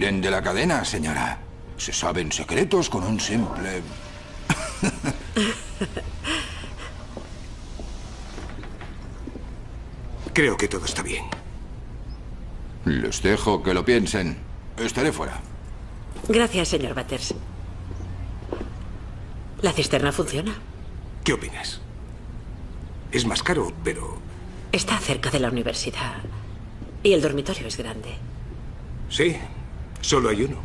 Tiren de la cadena, señora. Se saben secretos con un simple... Creo que todo está bien. Les dejo que lo piensen. Estaré fuera. Gracias, señor Batters. La cisterna funciona. ¿Qué opinas? Es más caro, pero... Está cerca de la universidad. Y el dormitorio es grande. Sí, solo hay uno.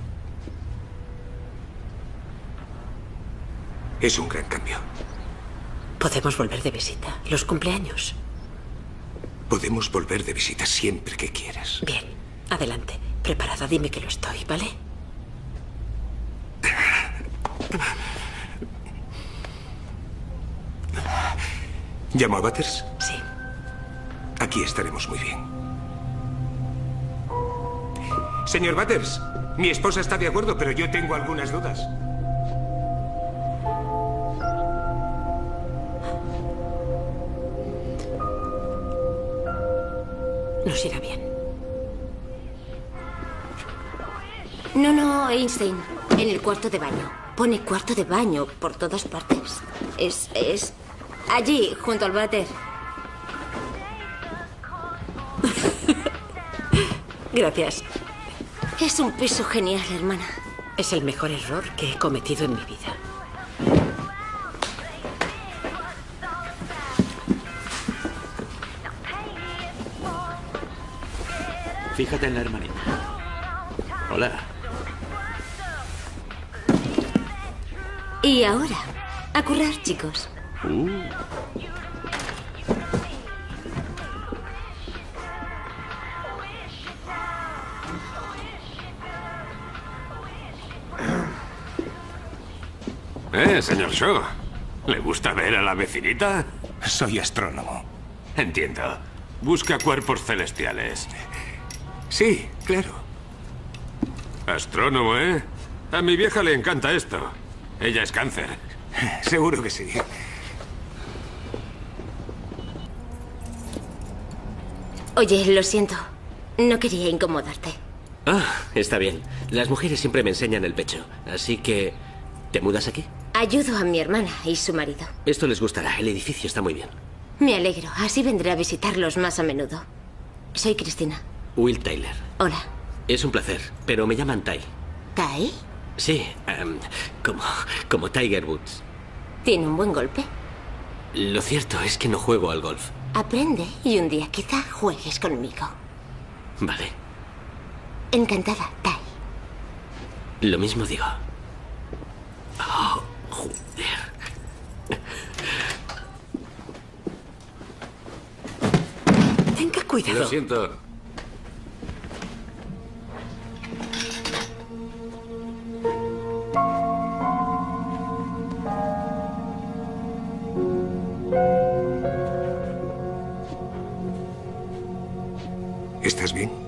Es un gran cambio. Podemos volver de visita. Los cumpleaños. Podemos volver de visita siempre que quieras. Bien, adelante. Preparada, dime que lo estoy, ¿vale? ¿Llamo a Butters? Sí. Aquí estaremos muy bien. Señor Butters, mi esposa está de acuerdo, pero yo tengo algunas dudas. Nos irá bien. No, no, Einstein. En el cuarto de baño. Pone cuarto de baño por todas partes. Es. es. allí, junto al váter. Gracias. Es un piso genial, hermana. Es el mejor error que he cometido en mi vida. Fíjate en la hermanita. Hola. Y ahora, a currar, chicos. Uh. Eh, señor Shaw. ¿Le gusta ver a la vecinita? Soy astrónomo. Entiendo. Busca cuerpos celestiales. Sí, claro. Astrónomo, ¿eh? A mi vieja le encanta esto. Ella es cáncer. Seguro que sí. Oye, lo siento. No quería incomodarte. Ah, está bien. Las mujeres siempre me enseñan el pecho. Así que... ¿Te mudas aquí? Ayudo a mi hermana y su marido. Esto les gustará. El edificio está muy bien. Me alegro. Así vendré a visitarlos más a menudo. Soy Cristina. Will Tyler. Hola. Es un placer, pero me llaman Ty. ¿Tai? Sí, em, como, como Tiger Woods. ¿Tiene un buen golpe? Lo cierto es que no juego al golf. Aprende y un día quizá juegues conmigo. Vale. Encantada, Tai. Lo mismo digo. Oh, joder. Tenga cuidado. Lo siento. ¿Estás bien?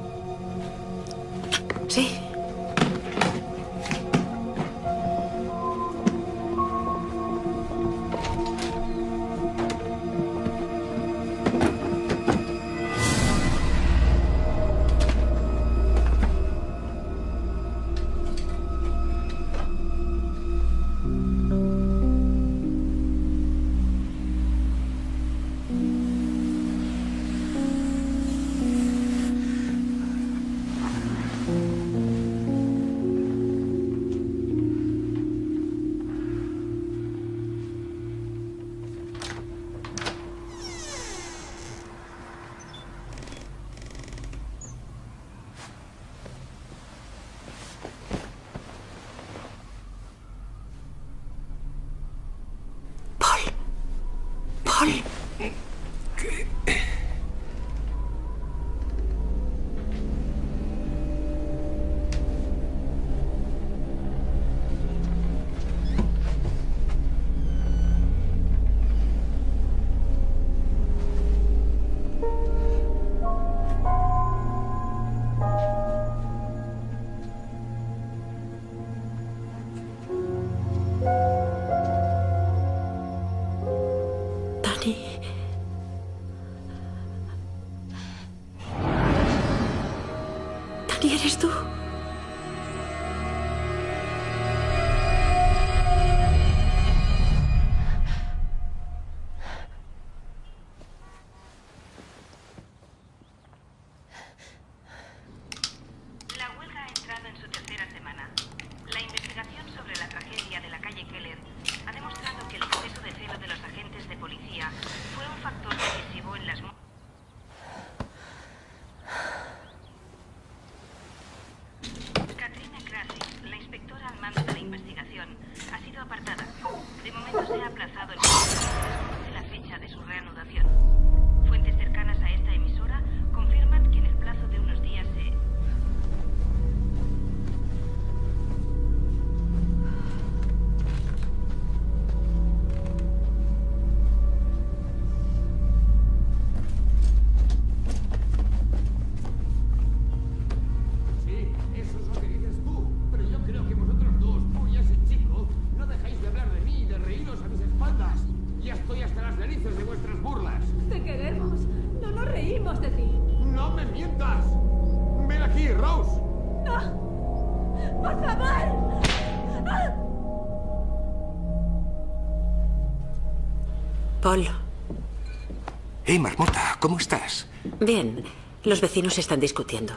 Hey, Marmota, ¿cómo estás? Bien. Los vecinos están discutiendo.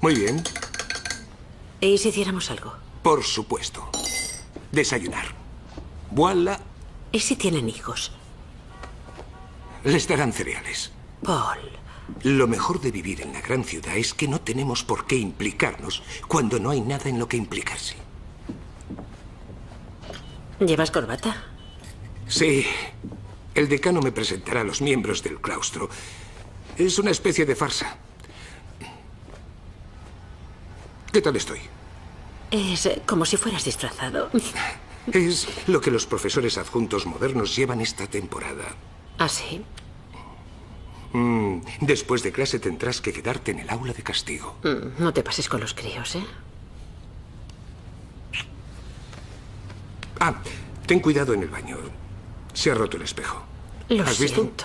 Muy bien. ¿Y si hiciéramos algo? Por supuesto. Desayunar. Voilà. ¿Y si tienen hijos? Les darán cereales. Paul. Lo mejor de vivir en la gran ciudad es que no tenemos por qué implicarnos cuando no hay nada en lo que implicarse. ¿Llevas corbata? Sí. El decano me presentará a los miembros del claustro. Es una especie de farsa. ¿Qué tal estoy? Es eh, como si fueras disfrazado. Es lo que los profesores adjuntos modernos llevan esta temporada. ¿Ah, sí? Mm, después de clase tendrás que quedarte en el aula de castigo. Mm, no te pases con los críos, ¿eh? Ah, ten cuidado en el baño. Se ha roto el espejo. Lo ¿Has visto? siento.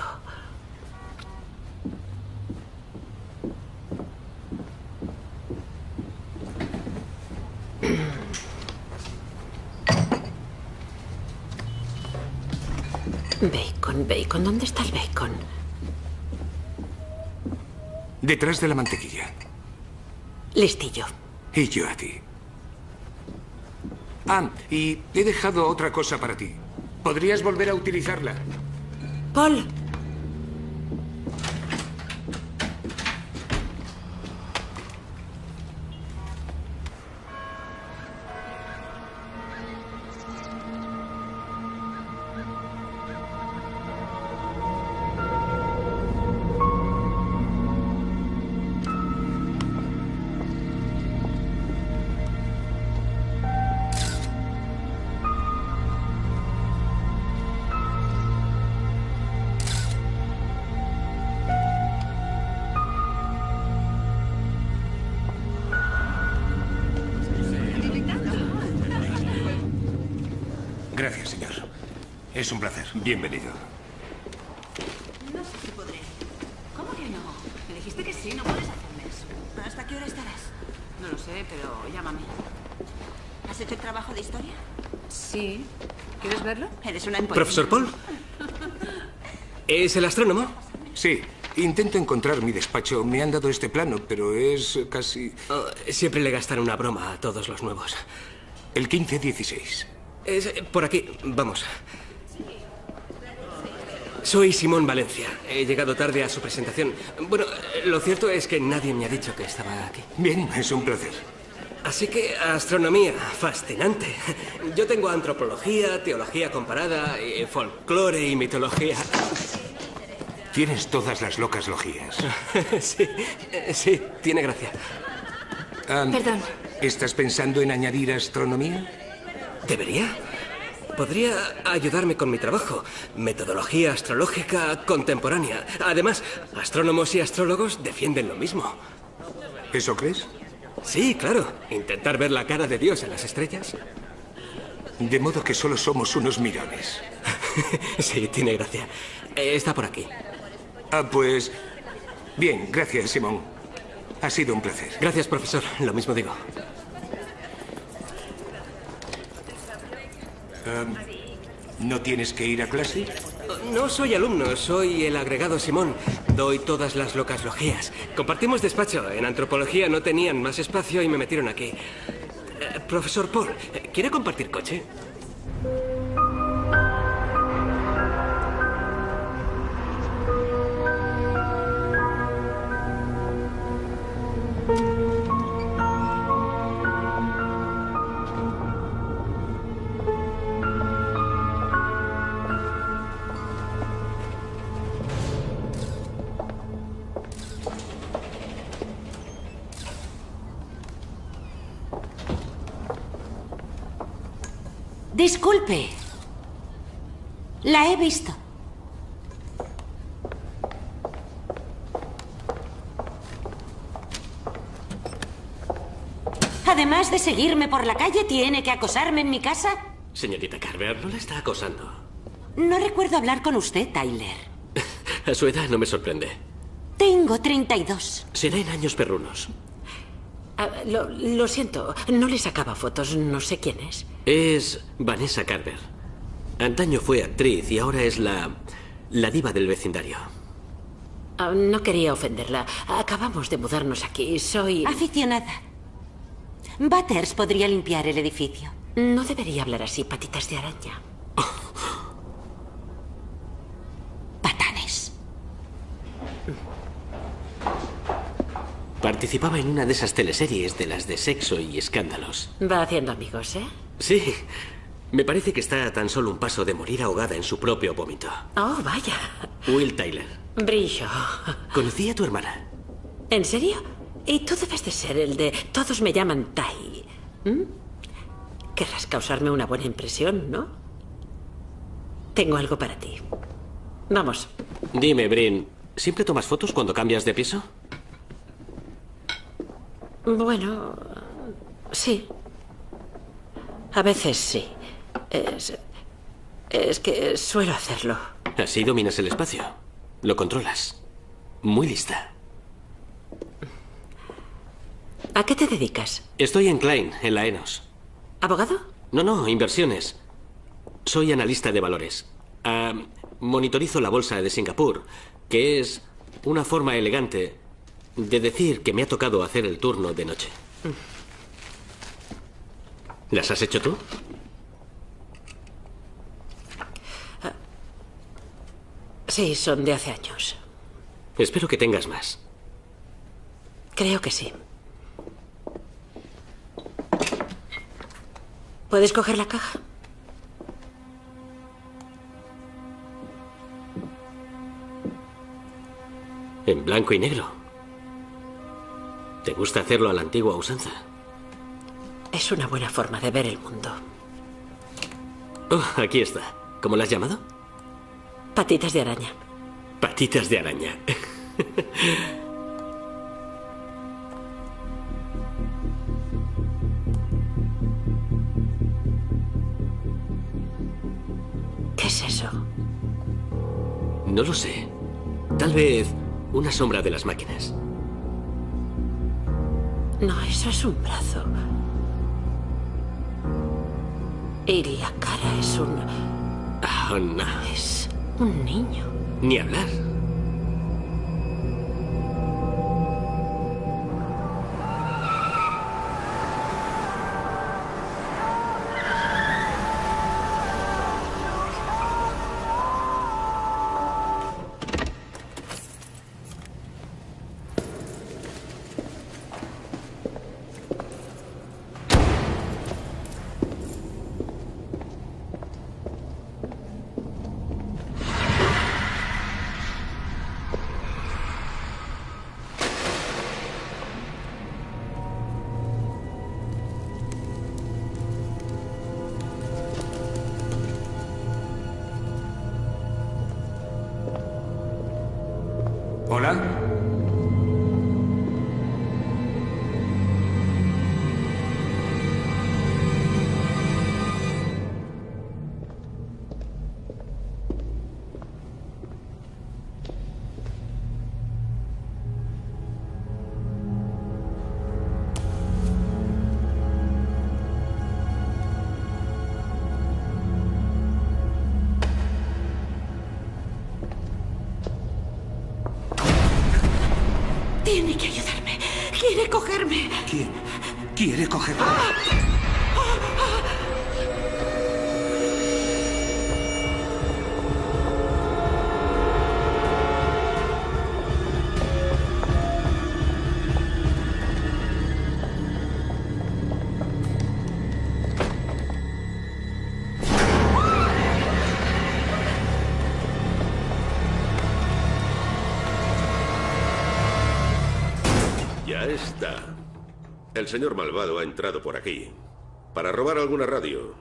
Bacon, bacon. ¿Dónde está el bacon? Detrás de la mantequilla. Listillo. Y yo a ti. Ah, y he dejado otra cosa para ti. ¿Podrías volver a utilizarla? Paul. Bienvenido. No sé si podré. ¿Cómo que no? Me dijiste que sí, no puedes hacerme eso. ¿Hasta qué hora estarás? No lo sé, pero llámame. ¿Has hecho el trabajo de historia? Sí. ¿Quieres verlo? Eres una imposible. Profesor Paul. ¿Es el astrónomo? Sí. Intento encontrar mi despacho. Me han dado este plano, pero es casi... Oh, siempre le gastan una broma a todos los nuevos. El 1516. Es por aquí. Vamos. Soy Simón Valencia. He llegado tarde a su presentación. Bueno, lo cierto es que nadie me ha dicho que estaba aquí. Bien, es un placer. Así que astronomía, fascinante. Yo tengo antropología, teología comparada, folclore y mitología. Tienes todas las locas logías. sí, sí, tiene gracia. Am, Perdón. ¿Estás pensando en añadir astronomía? ¿Debería? Podría ayudarme con mi trabajo. Metodología astrológica contemporánea. Además, astrónomos y astrólogos defienden lo mismo. ¿Eso crees? Sí, claro. Intentar ver la cara de Dios en las estrellas. De modo que solo somos unos mirones. sí, tiene gracia. Eh, está por aquí. Ah, pues... Bien, gracias, Simón. Ha sido un placer. Gracias, profesor. Lo mismo digo. ¿No tienes que ir a clase? No soy alumno, soy el agregado Simón. Doy todas las locas logías. Compartimos despacho. En antropología no tenían más espacio y me metieron aquí. Eh, profesor Paul, ¿quiere compartir coche? Disculpe. La he visto. Además de seguirme por la calle, ¿tiene que acosarme en mi casa? Señorita Carver, no la está acosando. No recuerdo hablar con usted, Tyler. A su edad no me sorprende. Tengo 32. Será en años perrunos. Ah, lo, lo siento, no le sacaba fotos, no sé quién es. Es Vanessa Carver. Antaño fue actriz y ahora es la. la diva del vecindario. Ah, no quería ofenderla. Acabamos de mudarnos aquí. Soy. Aficionada. Butters podría limpiar el edificio. No debería hablar así, patitas de araña. Patanes. Participaba en una de esas teleseries de las de sexo y escándalos. Va haciendo amigos, ¿eh? Sí. Me parece que está a tan solo un paso de morir ahogada en su propio vómito. Oh, vaya. Will Tyler. Brillo. Conocí a tu hermana. ¿En serio? Y tú debes de ser el de todos me llaman Tai. ¿Mm? Querrás causarme una buena impresión, ¿no? Tengo algo para ti. Vamos. Dime, Brin, ¿siempre tomas fotos cuando cambias de piso? Bueno, sí. A veces sí. Es, es que suelo hacerlo. Así dominas el espacio. Lo controlas. Muy lista. ¿A qué te dedicas? Estoy en Klein, en la ENOS. ¿Abogado? No, no, inversiones. Soy analista de valores. Ah, monitorizo la bolsa de Singapur, que es una forma elegante de decir que me ha tocado hacer el turno de noche. ¿Las has hecho tú? Sí, son de hace años. Espero que tengas más. Creo que sí. ¿Puedes coger la caja? En blanco y negro. ¿Te gusta hacerlo a la antigua usanza? Es una buena forma de ver el mundo. Oh, aquí está. ¿Cómo la has llamado? Patitas de araña. Patitas de araña. ¿Qué es eso? No lo sé. Tal vez una sombra de las máquinas. No, eso es un brazo. Y cara es un... Oh, no. Es un niño. Ni hablar. Ya está. El señor malvado ha entrado por aquí para robar alguna radio.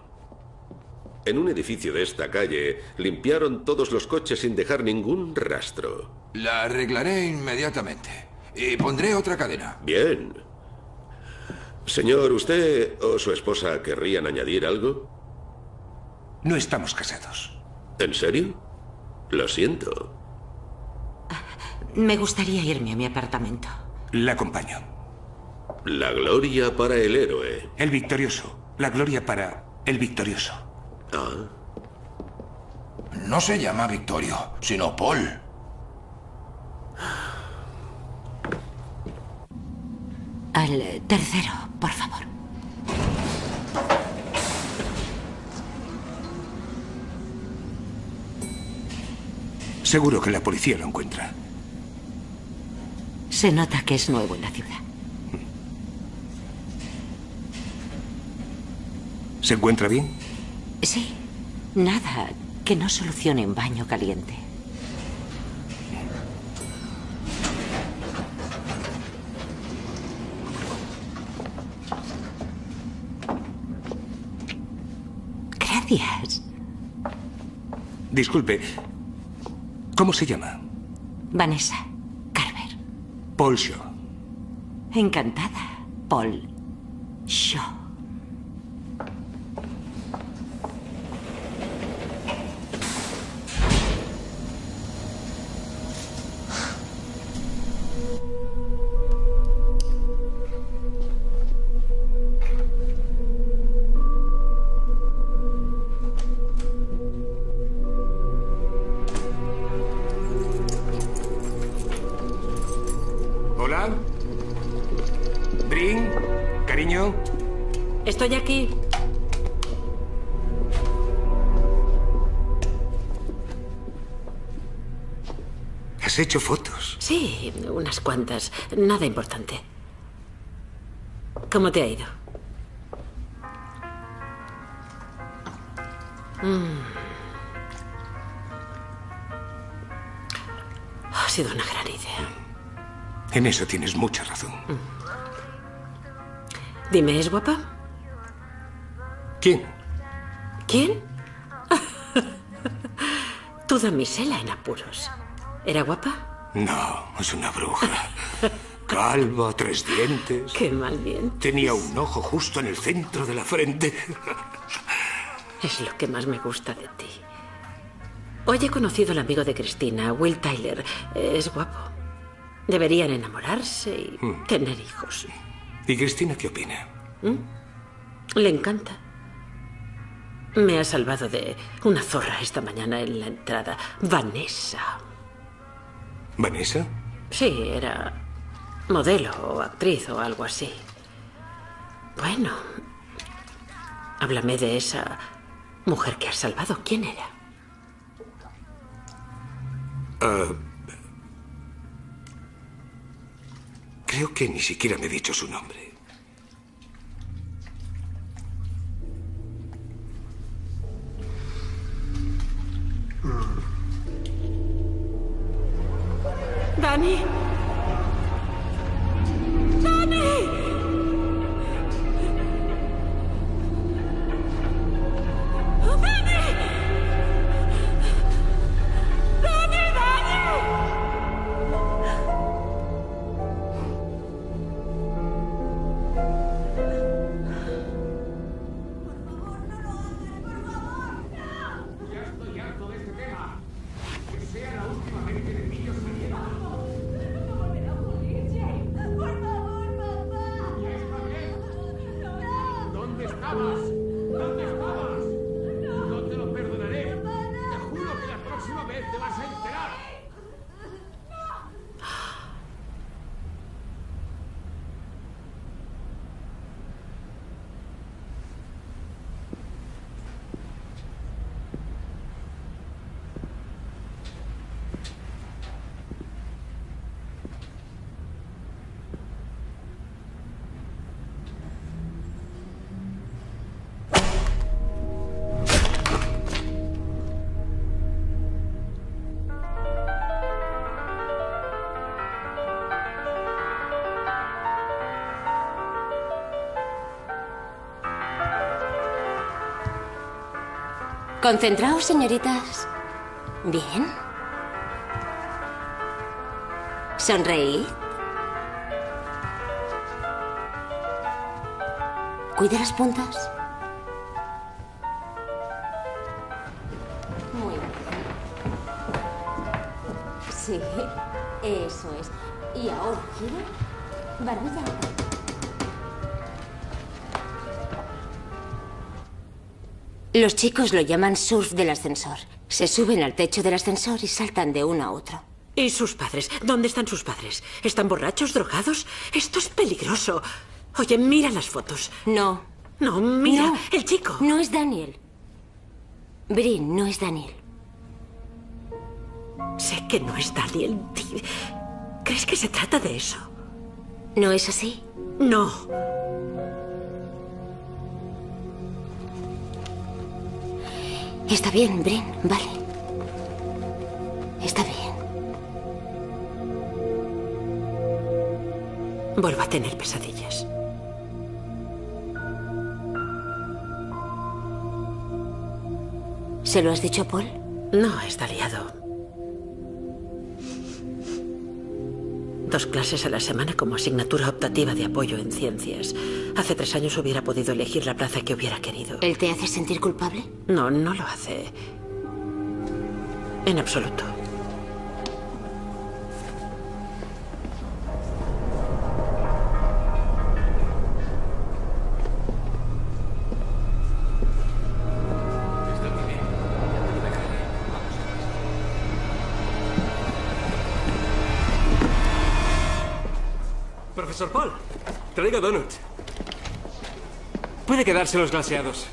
En un edificio de esta calle limpiaron todos los coches sin dejar ningún rastro. La arreglaré inmediatamente. Y pondré otra cadena. Bien. Señor, ¿usted o su esposa querrían añadir algo? No estamos casados. ¿En serio? Lo siento. Me gustaría irme a mi apartamento. La acompaño. La gloria para el héroe. El victorioso. La gloria para el victorioso. Ah. No se llama Victorio, sino Paul. Al tercero, por favor. Seguro que la policía lo encuentra. Se nota que es nuevo en la ciudad. ¿Se encuentra bien? Sí. Nada que no solucione un baño caliente. Gracias. Disculpe. ¿Cómo se llama? Vanessa. Paul Shaw. Encantada, Paul Shaw. ¿Has hecho fotos? Sí, unas cuantas. Nada importante. ¿Cómo te ha ido? Mm. Ha sido una gran idea. En eso tienes mucha razón. Dime, ¿es guapa? ¿Quién? ¿Quién? tu damisela en apuros. ¿Era guapa? No, es una bruja. Calva, tres dientes. Qué mal bien. Tenía un ojo justo en el centro de la frente. Es lo que más me gusta de ti. Hoy he conocido al amigo de Cristina, Will Tyler. Es guapo. Deberían enamorarse y Hmm. tener hijos. ¿Y Cristina qué opina? ¿Mm? Le encanta. Me ha salvado de una zorra esta mañana en la entrada. Vanessa. ¿Vanessa? Sí, era modelo o actriz o algo así. Bueno, háblame de esa mujer que has salvado. ¿Quién era? Ah, creo que ni siquiera me he dicho su nombre. Dani. Dani. Dani. Concentraos, señoritas. Bien. Sonreíd. Cuide las puntas. Los chicos lo llaman surf del ascensor. Se suben al techo del ascensor y saltan de uno a otro. ¿Y sus padres? ¿Dónde están sus padres? ¿Están borrachos, drogados? Esto es peligroso. Oye, mira las fotos. No. No, mira, No. el chico. No es Daniel. Brin, no es Daniel. Sé que no es Daniel. ¿Crees que se trata de eso? ¿No es así? No. Está bien, Brin, vale. Está bien. Vuelvo a tener pesadillas. ¿Se lo has dicho a Paul? No, está liado. Dos clases a la semana como asignatura optativa de apoyo en ciencias. Hace tres años hubiera podido elegir la plaza que hubiera querido. ¿Él te hace sentir culpable? No, no lo hace. En absoluto. Profesor Paul, traigo donut. Puede quedarse los glaseados.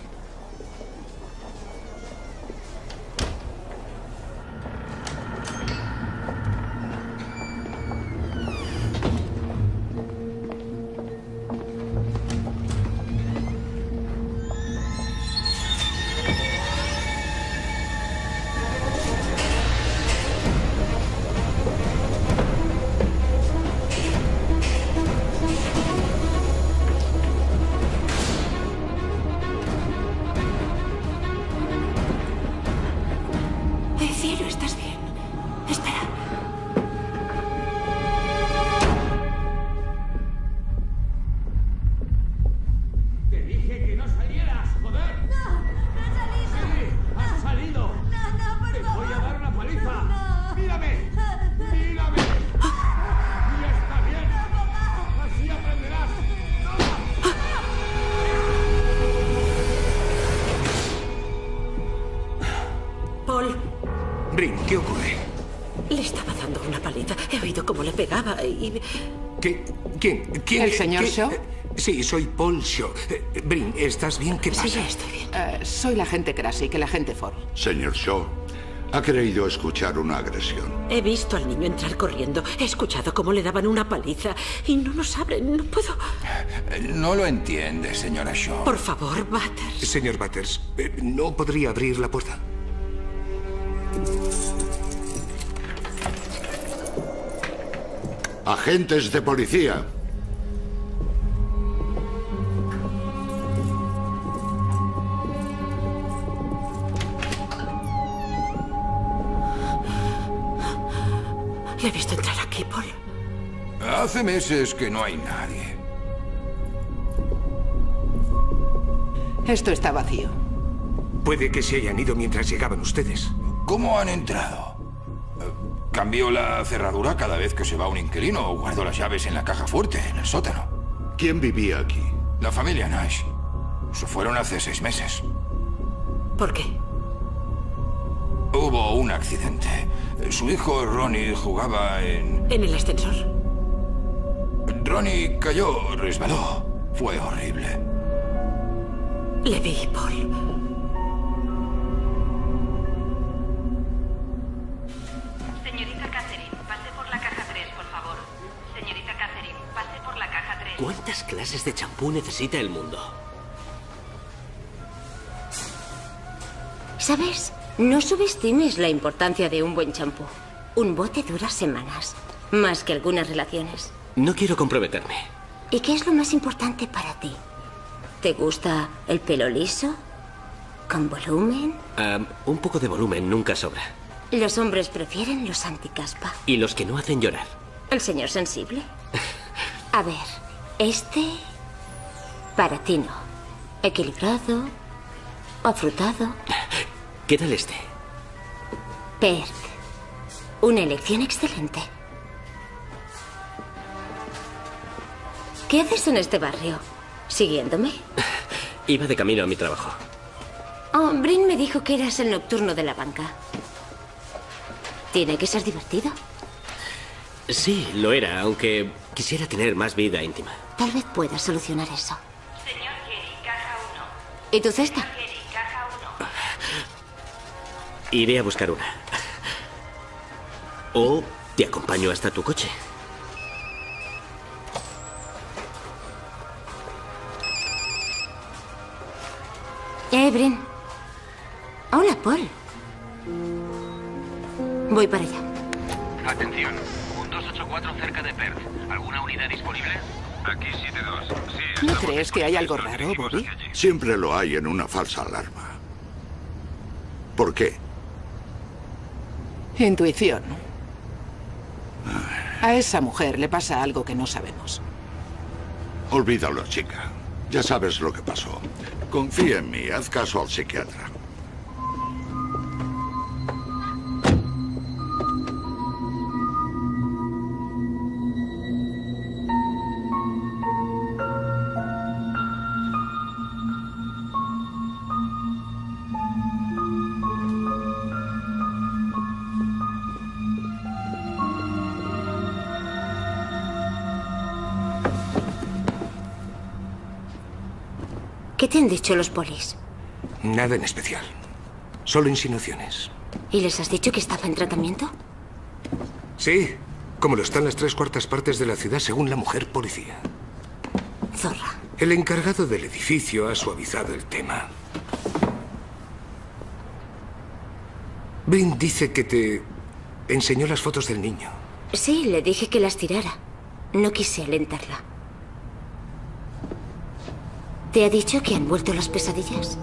¿El señor ¿Qué? Shaw? Eh, Sí, soy Paul Shaw. Eh, Brin, ¿estás bien? ¿Qué pasa? Sí, estoy bien. Eh, soy la agente Krasik, el agente Ford. Señor Shaw, ha creído escuchar una agresión. He visto al niño entrar corriendo. He escuchado cómo le daban una paliza. Y no nos abren. No puedo... No lo entiende, señora Shaw. Por favor, Butters. Señor Butters, ¿no podría abrir la puerta? Agentes de policía. Le he visto entrar aquí, Paul. Hace meses que no hay nadie. Esto está vacío. Puede que se hayan ido mientras llegaban ustedes. ¿Cómo han entrado? Eh, ¿Cambio la cerradura cada vez que se va un inquilino o guardo las llaves en la caja fuerte, en el sótano? ¿Quién vivía aquí? La familia Nash. Se fueron hace seis meses. ¿Por qué? Hubo un accidente. Su hijo Ronnie jugaba en... ¿En el ascensor? Ronnie cayó, resbaló. Fue horrible. Le vi, Paul. Señorita Catherine, pase por la caja 3, por favor. Señorita Catherine, pase por la caja 3. ¿Cuántas clases de champú necesita el mundo? ¿Sabes? No subestimes la importancia de un buen champú. Un bote dura semanas, más que algunas relaciones. No quiero comprometerme. ¿Y qué es lo más importante para ti? ¿Te gusta el pelo liso? ¿Con volumen? Un poco de volumen nunca sobra. Los hombres prefieren los anticaspa. Y los que no hacen llorar. ¿El señor sensible? A ver, este... Para ti no. Equilibrado, afrutado, ¿Qué tal este? Perk. Una elección excelente. ¿Qué haces en este barrio? ¿Siguiéndome? Iba de camino a mi trabajo. Oh, Brin me dijo que eras el nocturno de la banca. Tiene que ser divertido. Sí, lo era, aunque quisiera tener más vida íntima. Tal vez pueda solucionar eso. Señor Gary, caja 1. ¿Y tu cesta? Señor Iré a buscar una. O te acompaño hasta tu coche. Eh, Brin. Hola, Paul. Voy para allá. Atención, un 284 cerca de Perth. ¿Alguna unidad disponible? Aquí 72. Sí, ¿No crees que hay algo raro, Bobby? Siempre lo hay en una falsa alarma. ¿Por qué? Intuición. A esa mujer le pasa algo que no sabemos. Olvídalo, chica. Ya sabes lo que pasó. Confía en mí, haz caso al psiquiatra. Te han dicho los polis? Nada en especial. Solo insinuaciones. ¿Y les has dicho que estaba en tratamiento? Sí, como lo están las tres cuartas partes de la ciudad según la mujer policía. Zorra. El encargado del edificio ha suavizado el tema. Brin dice que te enseñó las fotos del niño. Sí, le dije que las tirara. No quise alentarla. ¿Te ha dicho que han vuelto las pesadillas?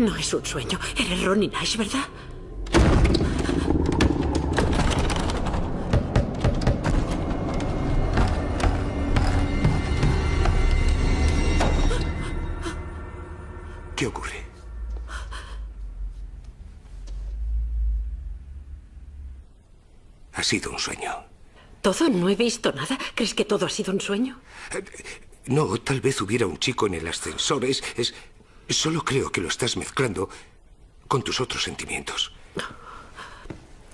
No es un sueño. Eres Ronnie Nash, ¿verdad? ¿Qué ocurre? Ha sido un sueño. ¿Todo? ¿No he visto nada? ¿Crees que todo ha sido un sueño? No, tal vez hubiera un chico en el ascensor. Es, es- Solo creo que lo estás mezclando con tus otros sentimientos.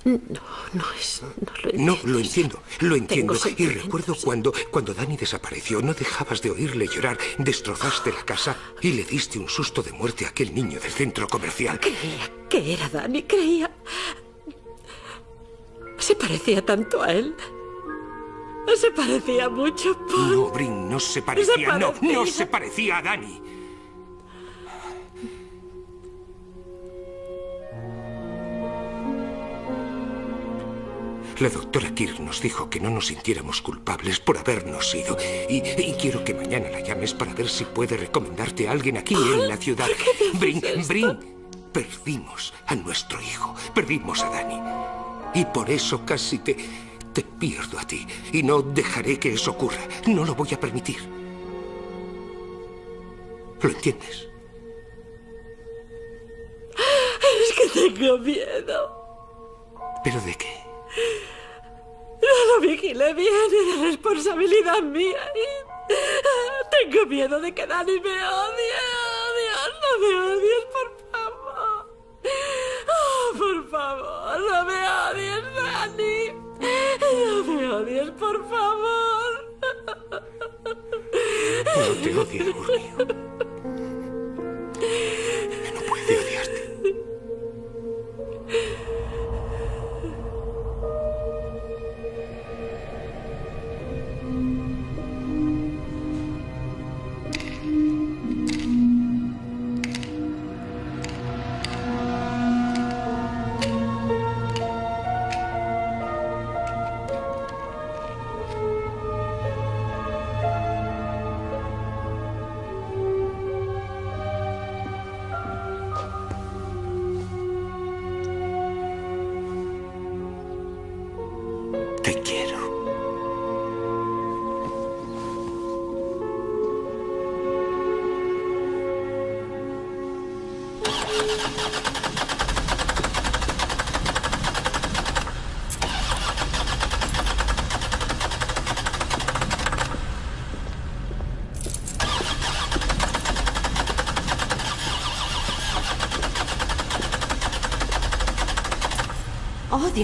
No, no es. No lo No, lo entiendo, lo entiendo. Y recuerdo cuando, cuando Dani desapareció, no dejabas de oírle llorar, destrozaste la casa y le diste un susto de muerte a aquel niño del centro comercial. Creía que era Dani, creía. Se parecía tanto a él. Se parecía mucho, Paul. No, Brin, no se parecía, no, parecía. no se parecía a Dani. La doctora Kirk nos dijo que no nos sintiéramos culpables por habernos ido. Y, y quiero que mañana la llames para ver si puede recomendarte a alguien aquí en la ciudad. Brin, Brin, perdimos a nuestro hijo, perdimos a Dani. Y por eso casi te, te pierdo a ti. Y no dejaré que eso ocurra. No lo voy a permitir. ¿Lo entiendes? Es que tengo miedo. ¿Pero de qué? No lo vigilé bien, era responsabilidad mía. y tengo miedo de que Dani me odie. No me odies, por favor. Oh, por favor, no me odies, Dani. No me odies, por favor. No te odio, amor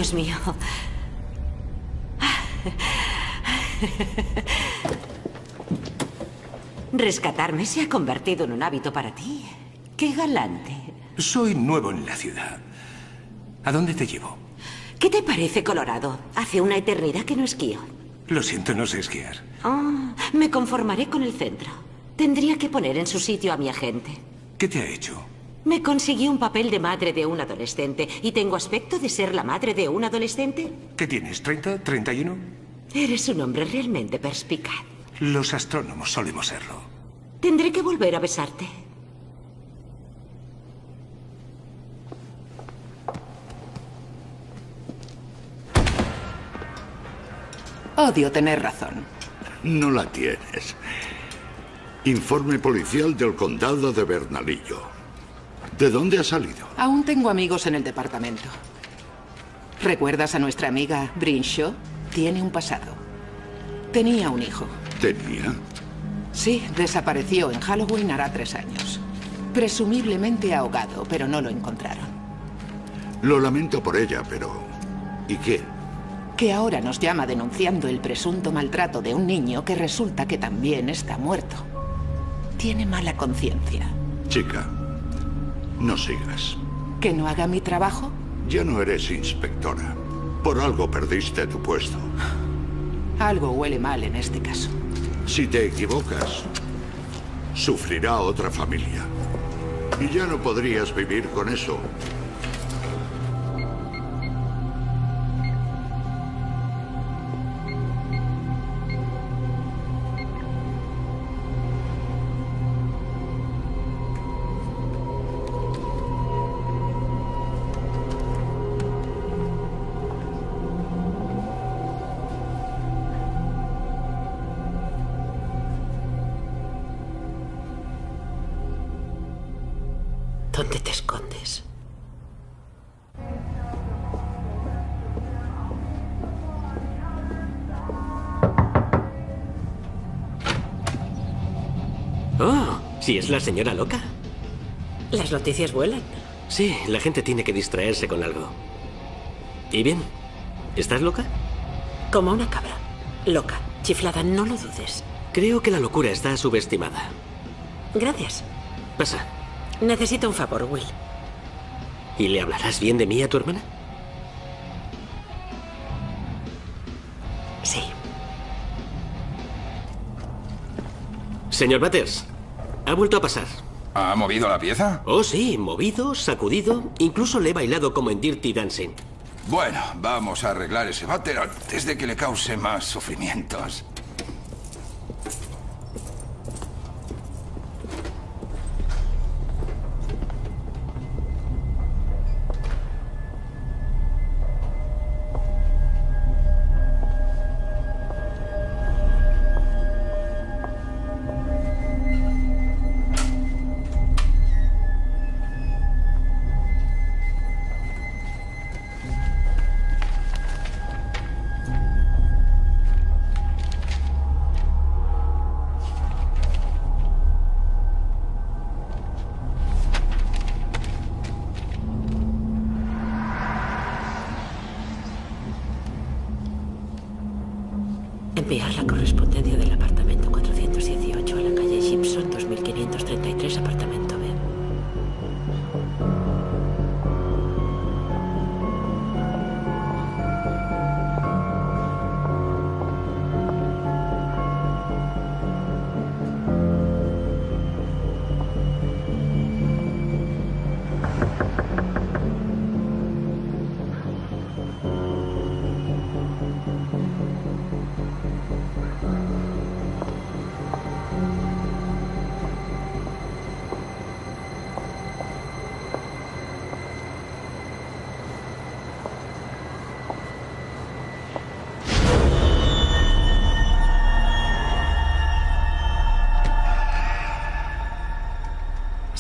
Dios mío. Rescatarme se ha convertido en un hábito para ti. Qué galante. Soy nuevo en la ciudad. ¿A dónde te llevo? ¿Qué te parece Colorado? Hace una eternidad que no esquío. Lo siento, no sé esquiar. Ah, me conformaré con el centro. Tendría que poner en su sitio a mi agente. ¿Qué te ha hecho? Me consiguió un papel de madre de un adolescente. ¿Y tengo aspecto de ser la madre de un adolescente? ¿Qué tienes? ¿30? ¿31? Eres un hombre realmente perspicaz. Los astrónomos solemos serlo. Tendré que volver a besarte. Odio tener razón. No la tienes. Informe policial del condado de Bernalillo. ¿De dónde ha salido? Aún tengo amigos en el departamento. ¿Recuerdas a nuestra amiga Brinshaw? Tiene un pasado. Tenía un hijo. ¿Tenía? Sí, desapareció en Halloween hará tres años. Presumiblemente ahogado, pero no lo encontraron. Lo lamento por ella, pero... ¿Y qué? Que ahora nos llama denunciando el presunto maltrato de un niño que resulta que también está muerto. Tiene mala conciencia. Chica, no sigas. ¿Que no haga mi trabajo? Ya no eres inspectora. Por algo perdiste tu puesto. Algo huele mal en este caso. Si te equivocas, sufrirá otra familia. Y ya no podrías vivir con eso. Si es la señora loca. Las noticias vuelan. Sí, la gente tiene que distraerse con algo. ¿Y bien? ¿Estás loca? Como una cabra. Loca, chiflada, no lo dudes. Creo que la locura está subestimada. Gracias. Pasa. Necesito un favor, Will. ¿Y le hablarás bien de mí a tu hermana? Sí. Señor Butters, ha vuelto a pasar. ¿Ha movido la pieza? Oh, sí, movido, sacudido. Incluso le he bailado como en Dirty Dancing. Bueno, vamos a arreglar ese váter antes de que le cause más sufrimientos.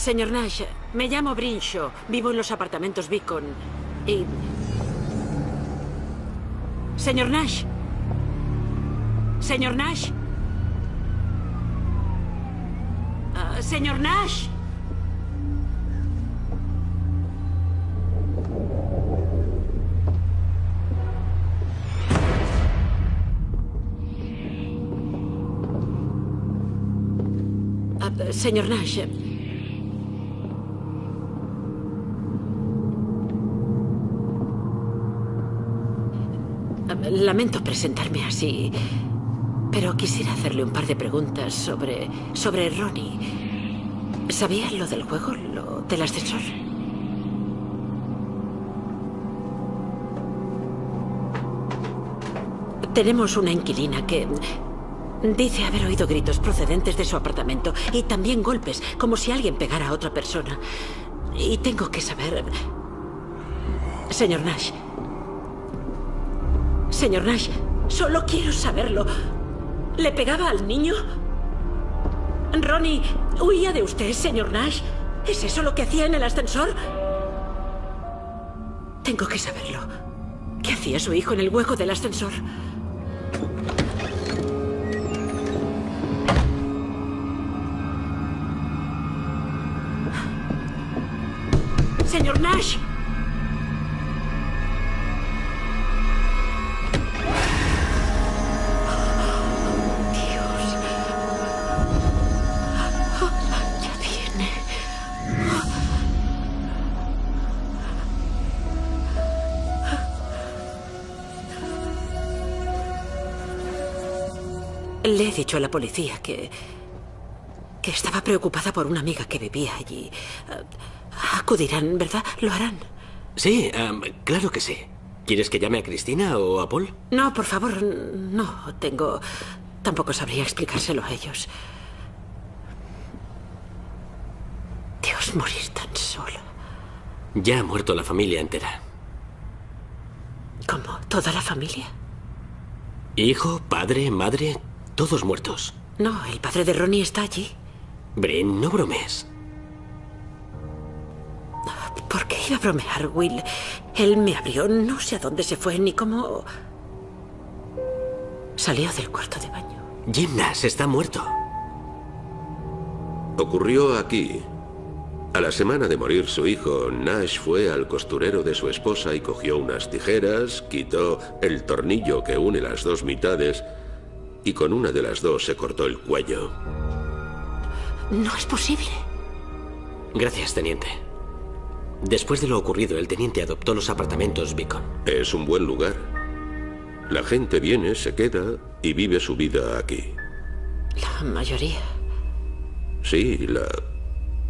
Señor Nash, me llamo Brinshaw. Vivo en los apartamentos Beacon. Y... Señor Nash. Señor Nash. Ah, señor Nash. Ah, señor Nash. Lamento presentarme así, pero quisiera hacerle un par de preguntas sobre. sobre Ronnie. ¿Sabía lo del juego? ¿Lo del ascensor? Tenemos una inquilina que dice haber oído gritos procedentes de su apartamento y también golpes, como si alguien pegara a otra persona. Y tengo que saber... Señor Nash. Señor Nash, solo quiero saberlo. ¿Le pegaba al niño? Ronnie, ¿huía de usted, señor Nash? ¿Es eso lo que hacía en el ascensor? Tengo que saberlo. ¿Qué hacía su hijo en el hueco del ascensor? Dicho a la policía que... que estaba preocupada por una amiga que vivía allí. Eh, Acudirán, ¿verdad? Lo harán. Sí, am, claro que sí. ¿Quieres que llame a Cristina o a Paul? No, por favor, no. Tengo... Tampoco sabría explicárselo a ellos. Dios, morir tan solo. Ya ha muerto la familia entera. ¿Cómo? ¿Toda la familia? Hijo, padre, madre, todos muertos. No, el padre de Ronnie está allí. Bren, no bromes. ¿Por qué iba a bromear, Will? Él me abrió, no sé a dónde se fue ni cómo... Salió del cuarto de baño. Jim Nash está muerto. Ocurrió aquí. A la semana de morir su hijo, Nash fue al costurero de su esposa y cogió unas tijeras, quitó el tornillo que une las dos mitades y con una de las dos se cortó el cuello. No es posible. Gracias, teniente. Después de lo ocurrido, el teniente adoptó los apartamentos Beacon. Es un buen lugar. La gente viene, se queda y vive su vida aquí. La mayoría. Sí, la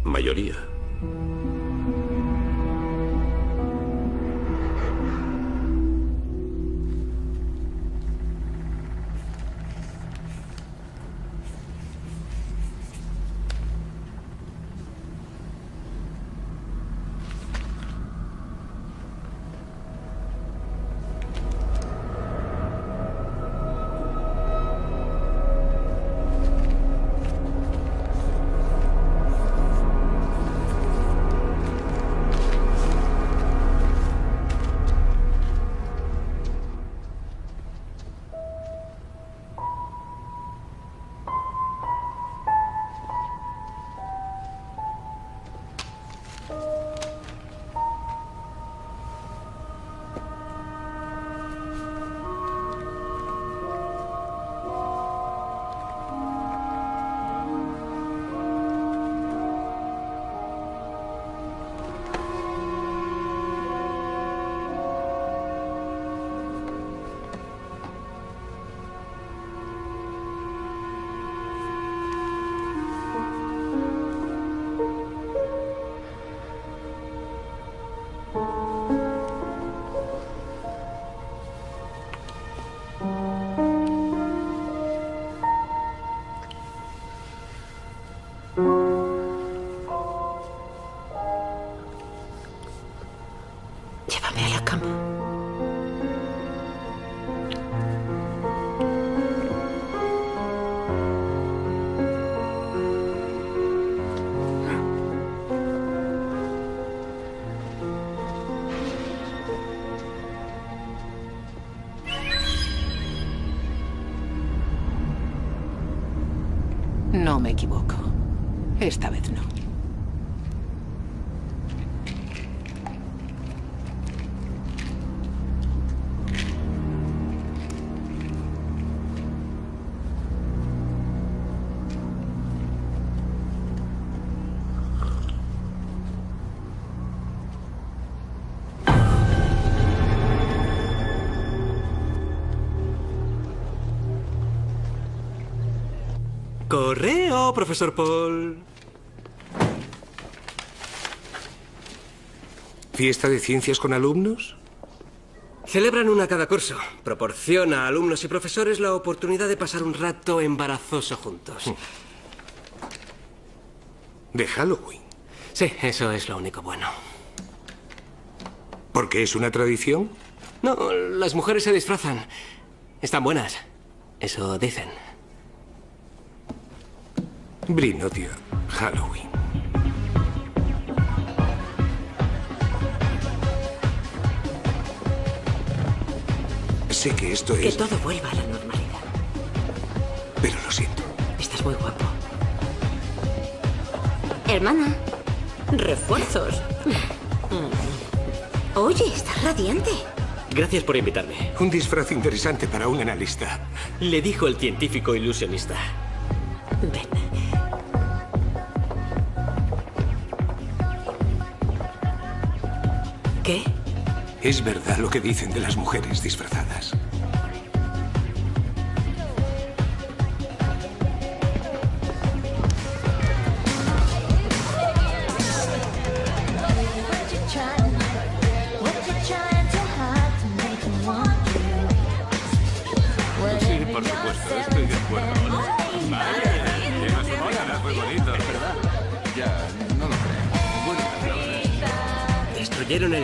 mayoría. Profesor Paul. ¿Fiesta de ciencias con alumnos? Celebran una cada curso. Proporciona a alumnos y profesores la oportunidad de pasar un rato embarazoso juntos. ¿De Halloween? Sí, eso es lo único bueno. ¿Por qué es una tradición? No, las mujeres se disfrazan. Están buenas. Eso dicen. Brin odia Halloween. Sé que esto Que es... todo vuelva a la normalidad. Pero lo siento. Estás muy guapo. Hermana. Refuerzos. Oye, estás radiante. Gracias por invitarme. Un disfraz interesante para un analista. Le dijo el científico ilusionista. Ven. ¿Qué? Es verdad lo que dicen de las mujeres disfrazadas.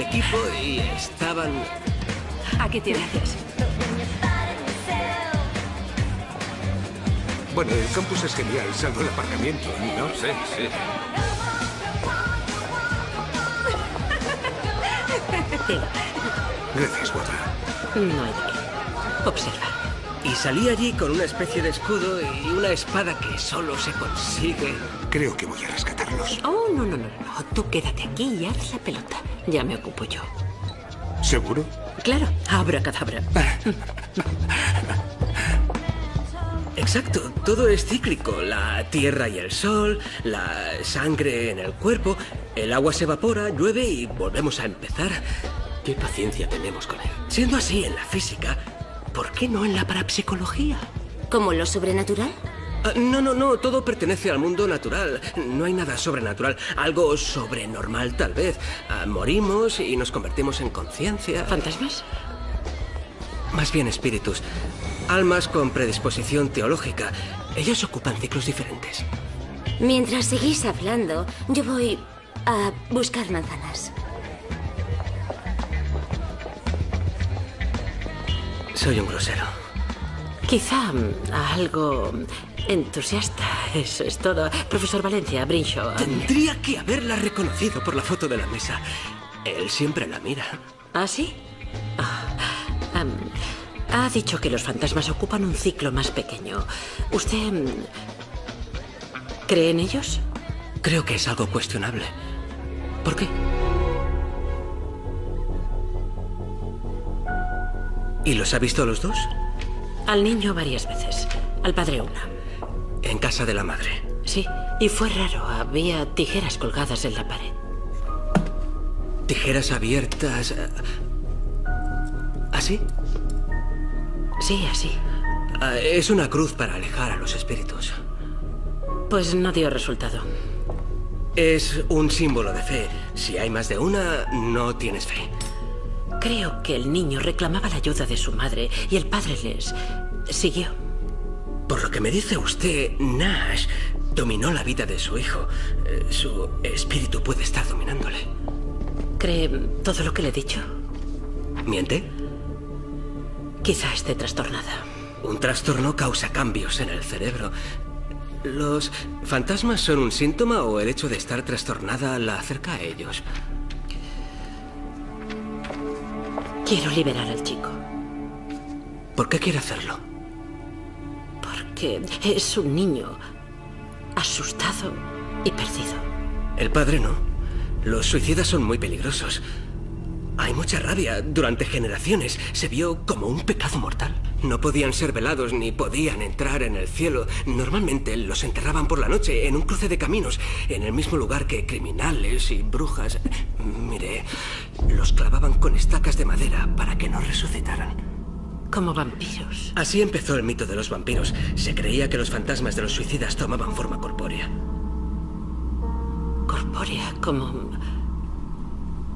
Equipo y estaban... Aquí tienes. Bueno, el campus es genial, salvo el aparcamiento, ¿no? Sí, sí. Gracias, Wada. No hay de qué. Observa. Y salí allí con una especie de escudo y una espada que solo se consigue. Creo que voy a rescatarlos. Oh, no, no, no, no. Tú quédate aquí y haz la pelota. Ya me ocupo yo. ¿Seguro? Claro, abra cadabra. Exacto, todo es cíclico. La tierra y el sol, la sangre en el cuerpo, el agua se evapora, llueve y volvemos a empezar. ¿Qué paciencia tenemos con él? Siendo así en la física, ¿por qué no en la parapsicología? ¿Como lo sobrenatural? Ah, no, no, no, todo pertenece al mundo natural. No hay nada sobrenatural. Algo sobrenormal, tal vez. Ah, morimos y nos convertimos en conciencia. ¿Fantasmas? Más bien espíritus. Almas con predisposición teológica. Ellos ocupan ciclos diferentes. Mientras seguís hablando, yo voy a buscar manzanas. Soy un grosero. Quizá mm, algo entusiasta. Eso es todo. Profesor Valencia, Brinshaw. Tendría que haberla reconocido por la foto de la mesa. Él siempre la mira. ¿Ah, sí? Ah, ha dicho que los fantasmas ocupan un ciclo más pequeño. ¿Usted mm, cree en ellos? Creo que es algo cuestionable. ¿Por qué? ¿Y los ha visto a los dos? Al niño varias veces. Al padre una. En casa de la madre. Sí, y fue raro. Había tijeras colgadas en la pared. Tijeras abiertas. eh, ¿Así? Sí, así. Ah, Es una cruz para alejar a los espíritus. Pues no dio resultado. Es un símbolo de fe. Si hay más de una, no tienes fe. Creo que el niño reclamaba la ayuda de su madre y el padre les siguió. Por lo que me dice usted, Nash dominó la vida de su hijo. Eh, Su espíritu puede estar dominándole. ¿Cree todo lo que le he dicho? ¿Miente? Quizá esté trastornada. Un trastorno causa cambios en el cerebro. ¿Los fantasmas son un síntoma o el hecho de estar trastornada la acerca a ellos? Quiero liberar al chico. ¿Por qué quiere hacerlo? Porque es un niño asustado y perdido. El padre no. Los suicidas son muy peligrosos. Hay mucha rabia. Durante generaciones se vio como un pecado mortal. No podían ser velados ni podían entrar en el cielo. Normalmente los enterraban por la noche en un cruce de caminos, en el mismo lugar que criminales y brujas. Mire, los clavaban con estacas de madera para que no resucitaran. Como vampiros. Así empezó el mito de los vampiros. Se creía que los fantasmas de los suicidas tomaban forma corpórea. Corpórea, como...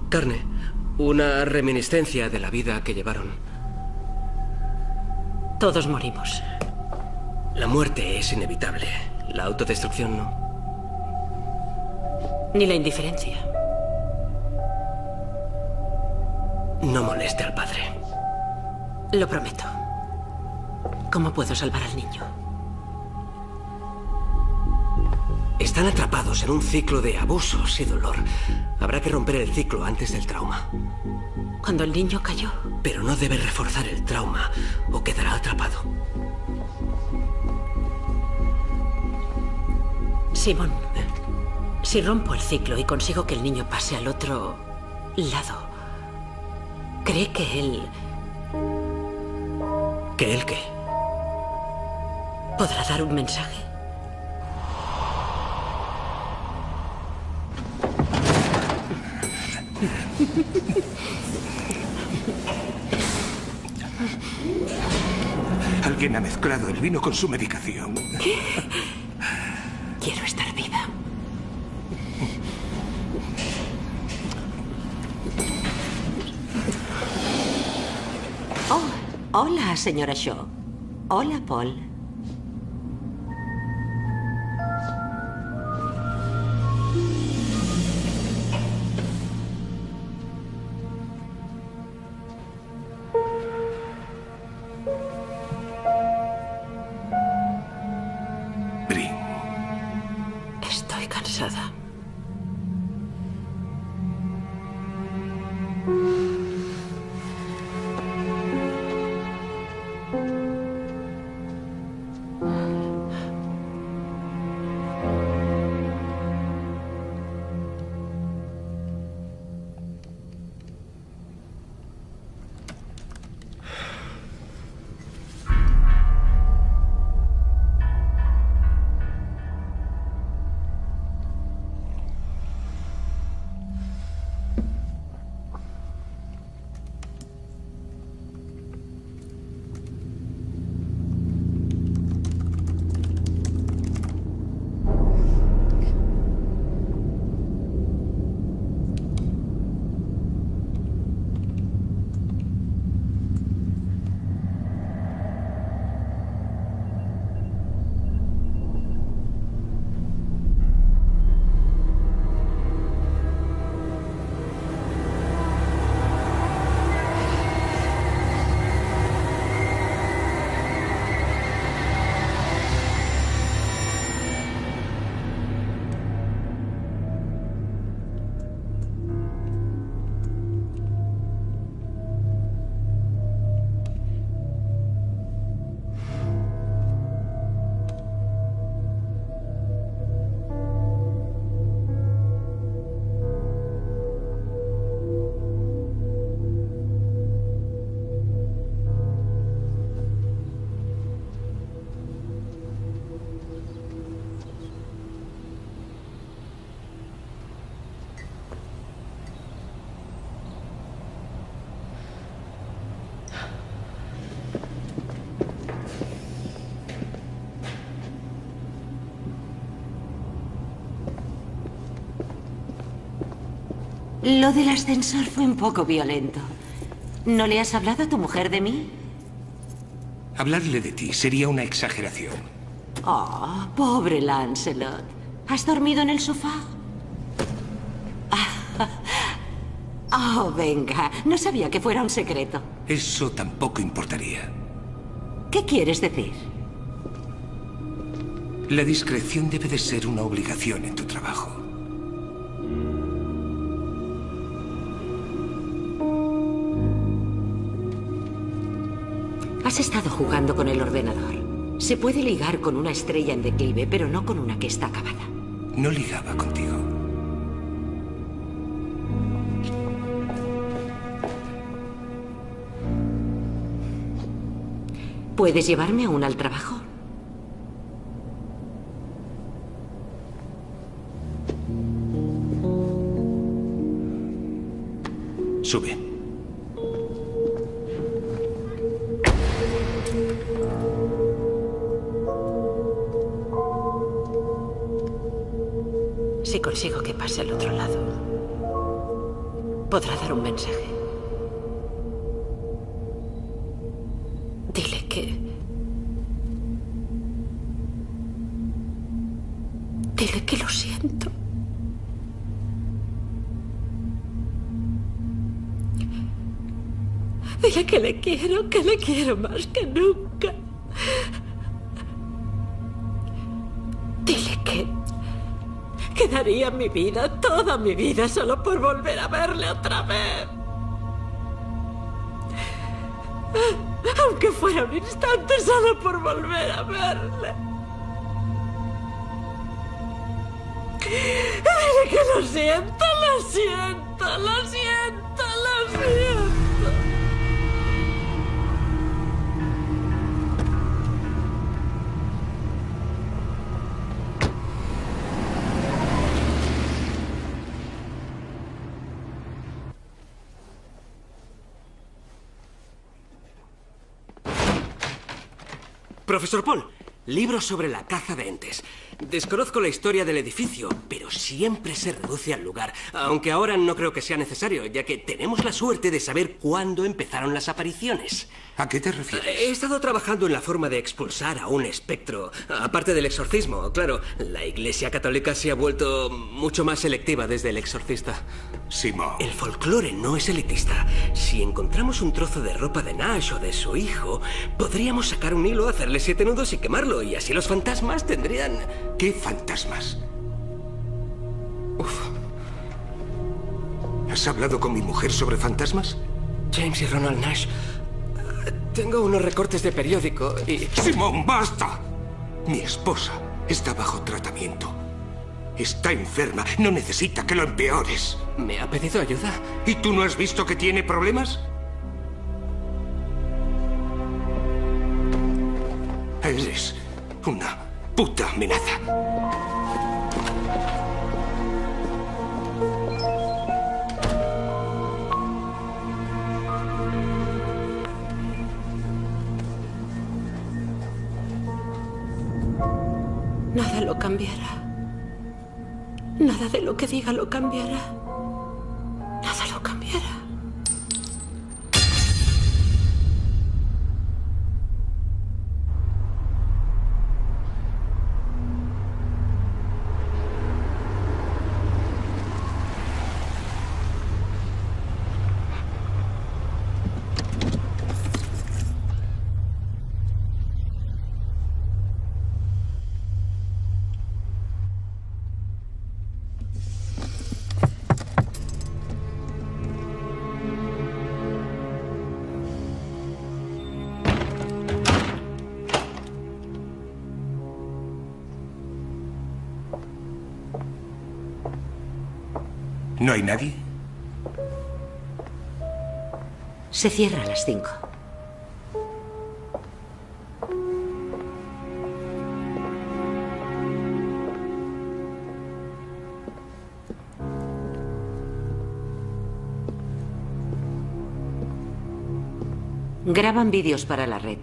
Carne. Una reminiscencia de la vida que llevaron. Todos morimos. La muerte es inevitable. La autodestrucción no. Ni la indiferencia. No moleste al padre. Lo prometo. ¿Cómo puedo salvar al niño? Están atrapados en un ciclo de abusos y dolor. Habrá que romper el ciclo antes del trauma. Cuando el niño cayó. Pero no debe reforzar el trauma o quedará atrapado. Simón, si rompo el ciclo y consigo que el niño pase al otro lado, ¿cree que él ¿Que él qué? podrá dar un mensaje? Alguien ha mezclado el vino con su medicación. ¿Qué? Quiero estar viva. Oh, hola, señora Shaw. Hola, Paul. Lo del ascensor fue un poco violento. ¿No le has hablado a tu mujer de mí? Hablarle de ti sería una exageración. Oh, pobre Lancelot. ¿Has dormido en el sofá? Oh, venga. No sabía que fuera un secreto. Eso tampoco importaría. ¿Qué quieres decir? La discreción debe de ser una obligación en tu trabajo. Has estado jugando con el ordenador. Se puede ligar con una estrella en declive, pero no con una que está acabada. No ligaba contigo. ¿Puedes llevarme aún al trabajo? Quiero, que le quiero más que nunca. Dile que... que daría mi vida, toda mi vida, solo por volver a verle otra vez. Aunque fuera un instante, solo por volver a verle. Dile que lo siento, lo siento, lo siento, lo siento. Profesor Paul, libro sobre la caza de entes. Desconozco la historia del edificio, pero siempre se reduce al lugar. Aunque ahora no creo que sea necesario, ya que tenemos la suerte de saber cuándo empezaron las apariciones. ¿A qué te refieres? He estado trabajando en la forma de expulsar a un espectro. Aparte del exorcismo, claro. La Iglesia Católica se ha vuelto mucho más selectiva desde el exorcista. Simón. El folclore no es elitista. Si encontramos un trozo de ropa de Nash o de su hijo, podríamos sacar un hilo, hacerle siete nudos y quemarlo. Y así los fantasmas tendrían... ¿Qué fantasmas? ¿Has hablado con mi mujer sobre fantasmas? James y Ronald Nash. Tengo unos recortes de periódico y... Simón, basta. Mi esposa está bajo tratamiento. Está enferma. No necesita que lo empeores. ¿Me ha pedido ayuda? ¿Y tú no has visto que tiene problemas? Eres una puta amenaza. Nada lo cambiará. Nada de lo que diga lo cambiará. ¿No hay nadie? Se cierra a las cinco. Graban vídeos para la red.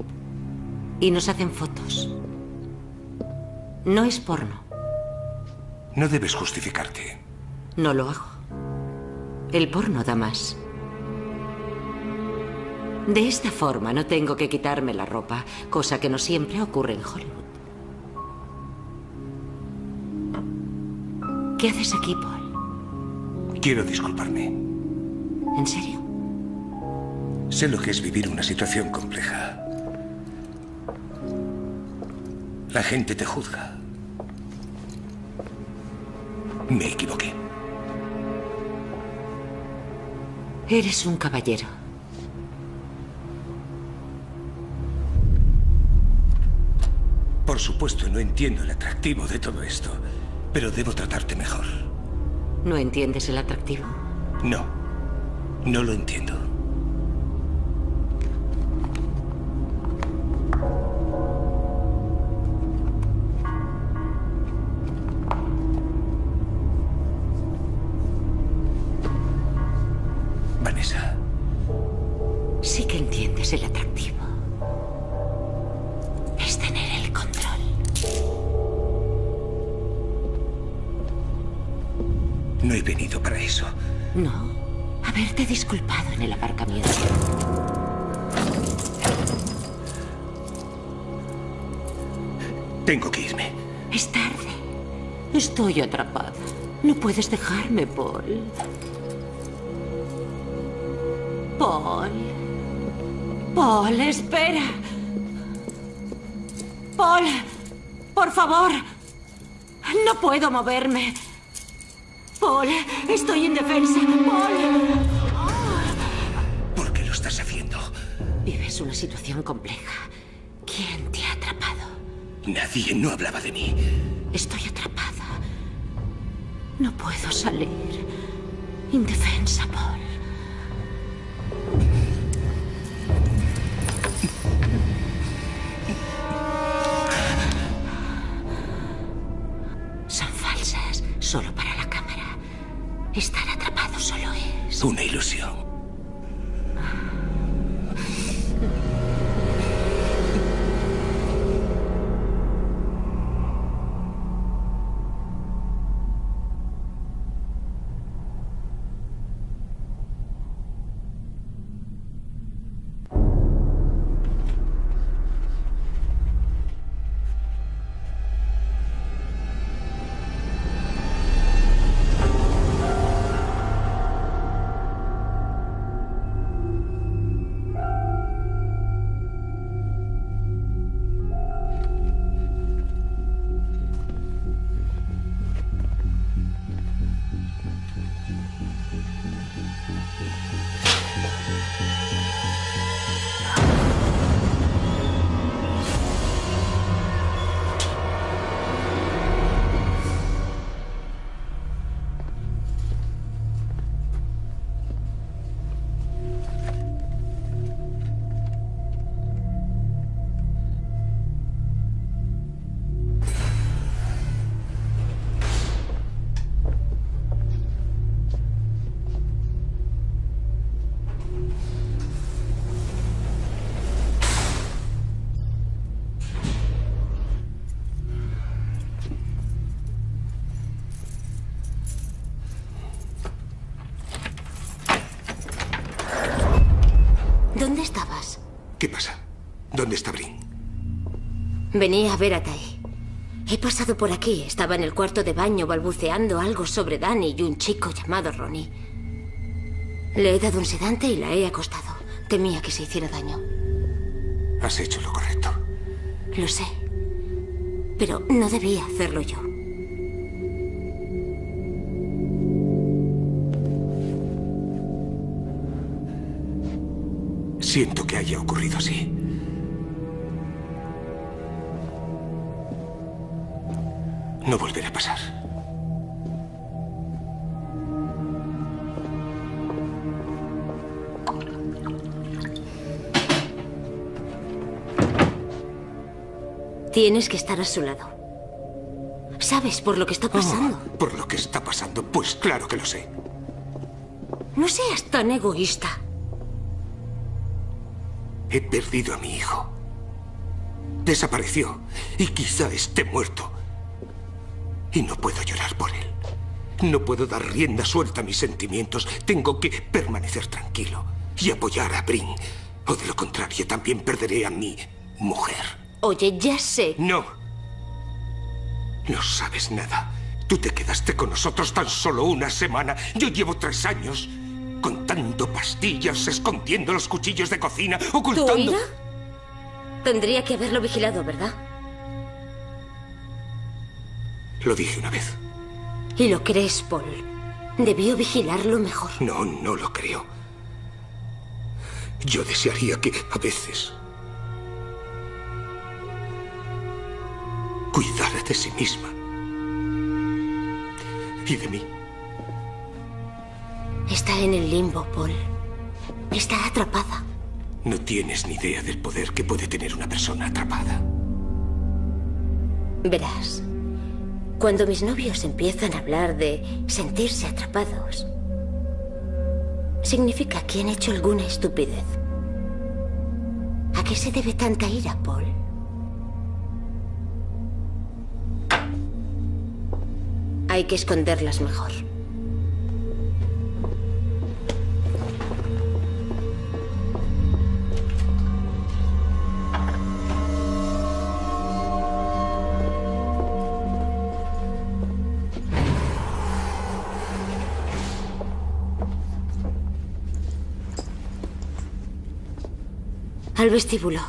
Y nos hacen fotos. No es porno. No debes justificarte. No lo hago. El porno da más. De esta forma no tengo que quitarme la ropa, cosa que no siempre ocurre en Hollywood. ¿Qué haces aquí, Paul? Quiero disculparme. ¿En serio? Sé lo que es vivir una situación compleja. La gente te juzga. Me equivoqué. Eres un caballero. Por supuesto, no entiendo el atractivo de todo esto, pero debo tratarte mejor. ¿No entiendes el atractivo? No, no lo entiendo. Tengo que irme. Es tarde. Estoy atrapada. No puedes dejarme, Paul. Paul. Paul, espera. Paul, por favor. No puedo moverme. Paul, estoy indefensa. Paul. ¿Por qué lo estás haciendo? Vives una situación compleja. Nadie no hablaba de mí. Estoy atrapada. No puedo salir. Indefensa, Paul. Venía a ver a Tai. He pasado por aquí. Estaba en el cuarto de baño balbuceando algo sobre Danny y un chico llamado Ronnie. Le he dado un sedante y la he acostado. Temía que se hiciera daño. Has hecho lo correcto. Lo sé. Pero no debía hacerlo yo. Siento que haya ocurrido así. No volverá a pasar. Tienes que estar a su lado. ¿Sabes por lo que está pasando? Por lo que está pasando, pues claro que lo sé. No seas tan egoísta. He perdido a mi hijo. Desapareció y quizá esté muerto. Y no puedo llorar por él. No puedo dar rienda suelta a mis sentimientos. Tengo que permanecer tranquilo y apoyar a Brin. O de lo contrario, también perderé a mi mujer. Oye, ya sé. No. No sabes nada. Tú te quedaste con nosotros tan solo una semana. Yo llevo tres años contando pastillas, escondiendo los cuchillos de cocina, ¿Tu ocultando... ira? Tendría que haberlo vigilado, ¿verdad? Lo dije una vez. Y lo crees, Paul. Debió vigilarlo mejor. No, no lo creo. Yo desearía que a veces cuidara de sí misma y de mí. Está en el limbo, Paul. Está atrapada. No tienes ni idea del poder que puede tener una persona atrapada. Verás, cuando mis novios empiezan a hablar de sentirse atrapados, significa que han hecho alguna estupidez. ¿A qué se debe tanta ira, Paul? Hay que esconderlas mejor. Al vestíbulo.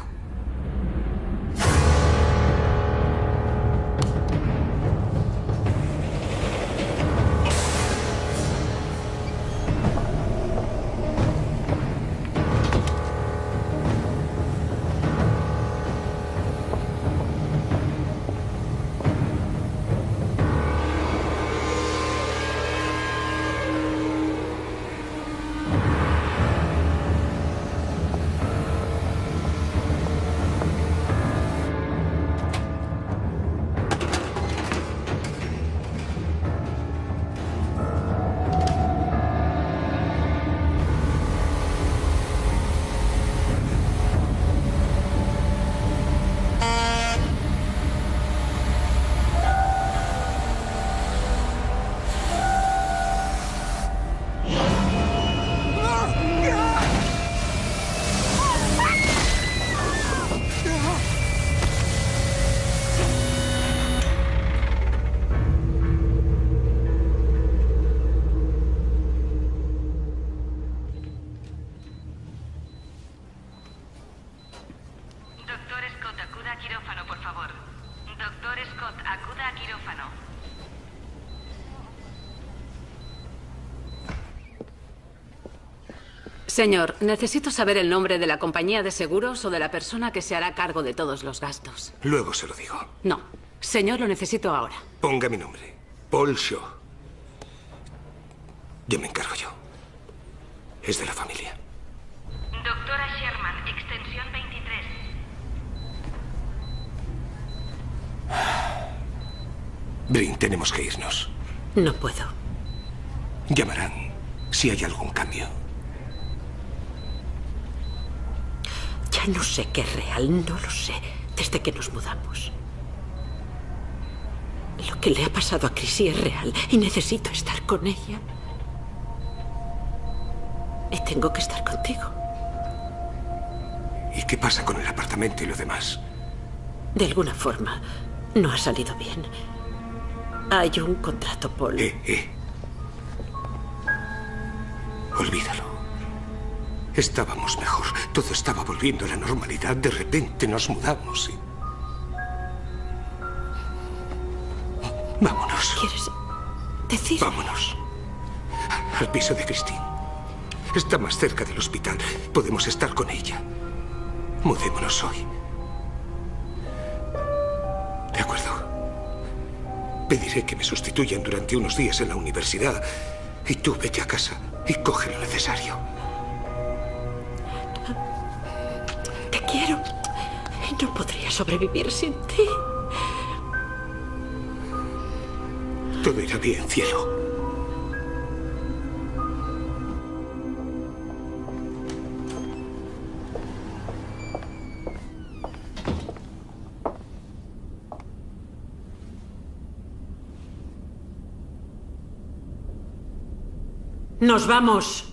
Señor, necesito saber el nombre de la compañía de seguros o de la persona que se hará cargo de todos los gastos. Luego se lo digo. No. Señor, lo necesito ahora. Ponga mi nombre. Paul Shaw. Yo me encargo yo. Es de la familia. Doctora Sherman, extensión 23. Brin, tenemos que irnos. No puedo. Llamarán si hay algún cambio. Ya no sé qué es real, no lo sé, desde que nos mudamos. Lo que le ha pasado a Chrissy es real y necesito estar con ella. Y tengo que estar contigo. ¿Y qué pasa con el apartamento y lo demás? De alguna forma, no ha salido bien. Hay un contrato, Paul. Eh, eh. Olvídalo. Estábamos mejor. Todo estaba volviendo a la normalidad. De repente nos mudamos y... Vámonos. ¿Quieres decir? Vámonos. Al piso de Christine. Está más cerca del hospital. Podemos estar con ella. Mudémonos hoy. De acuerdo. Pediré que me sustituyan durante unos días en la universidad. Y tú vete a casa y coge lo necesario. Quiero. No podría sobrevivir sin ti. Todo irá bien, cielo. Nos vamos.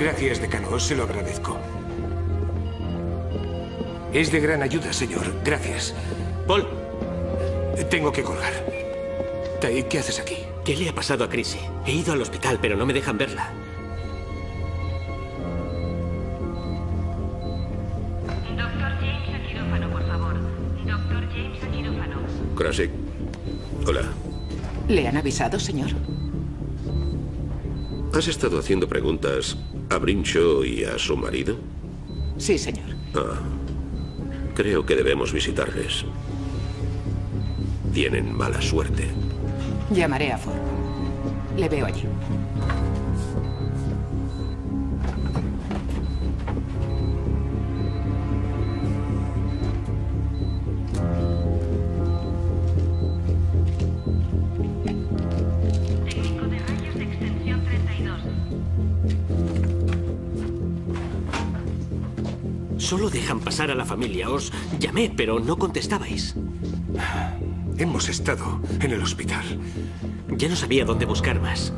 Gracias, decano. Se lo agradezco. Es de gran ayuda, señor. Gracias. Paul. Tengo que colgar. Tai, ¿qué haces aquí? ¿Qué le ha pasado a Chrissy? He ido al hospital, pero no me dejan verla. Doctor James a quirófano, por favor. Doctor James a quirófano. Krasik. Hola. ¿Le han avisado, señor? ¿Has estado haciendo preguntas a Brinshaw y a su marido? Sí, señor. Ah. Creo que debemos visitarles. Tienen mala suerte. Llamaré a Ford. Le veo allí. Solo dejan pasar a la familia. Os llamé, pero no contestabais. Hemos estado en el hospital. Ya no sabía dónde buscar más.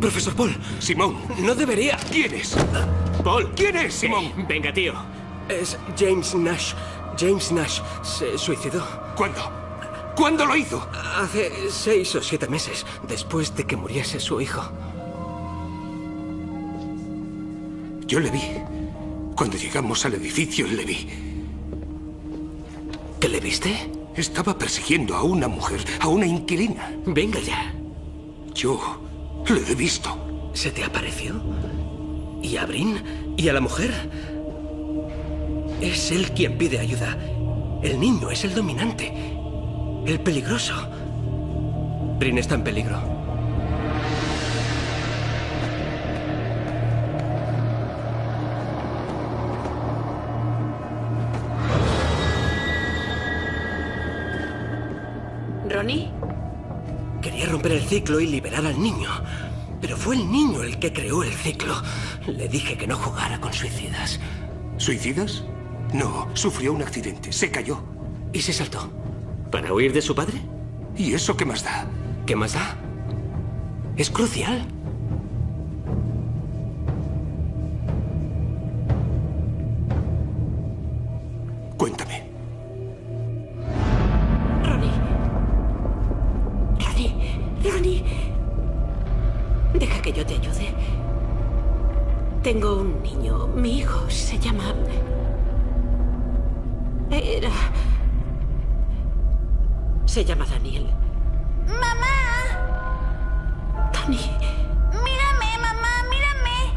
Profesor Paul. Simón. No debería. ¿Quién es? Paul. ¿Quién es, Simón? Venga, tío. Es James Nash. James Nash se suicidó. ¿Cuándo? ¿Cuándo lo hizo? Hace seis o siete meses, después de que muriese su hijo. Yo le vi. Cuando llegamos al edificio, le vi. ¿Qué le viste? Estaba persiguiendo a una mujer, a una inquilina. Venga ya. Yo le he visto. ¿Se te apareció? ¿Y a Brin? ¿Y a la mujer? Es él quien pide ayuda. El niño es el dominante. El peligroso. Brin está en peligro. Ciclo y liberar al niño. Pero fue el niño el que creó el ciclo. Le dije que no jugara con suicidas. ¿Suicidas? No, sufrió un accidente. Se cayó. ¿Y se saltó? ¿Para huir de su padre? ¿Y eso qué más da? ¿Qué más da? Es crucial. Era... Se llama Daniel. ¡Mamá! Dani. ¡Mírame, mamá! ¡Mírame!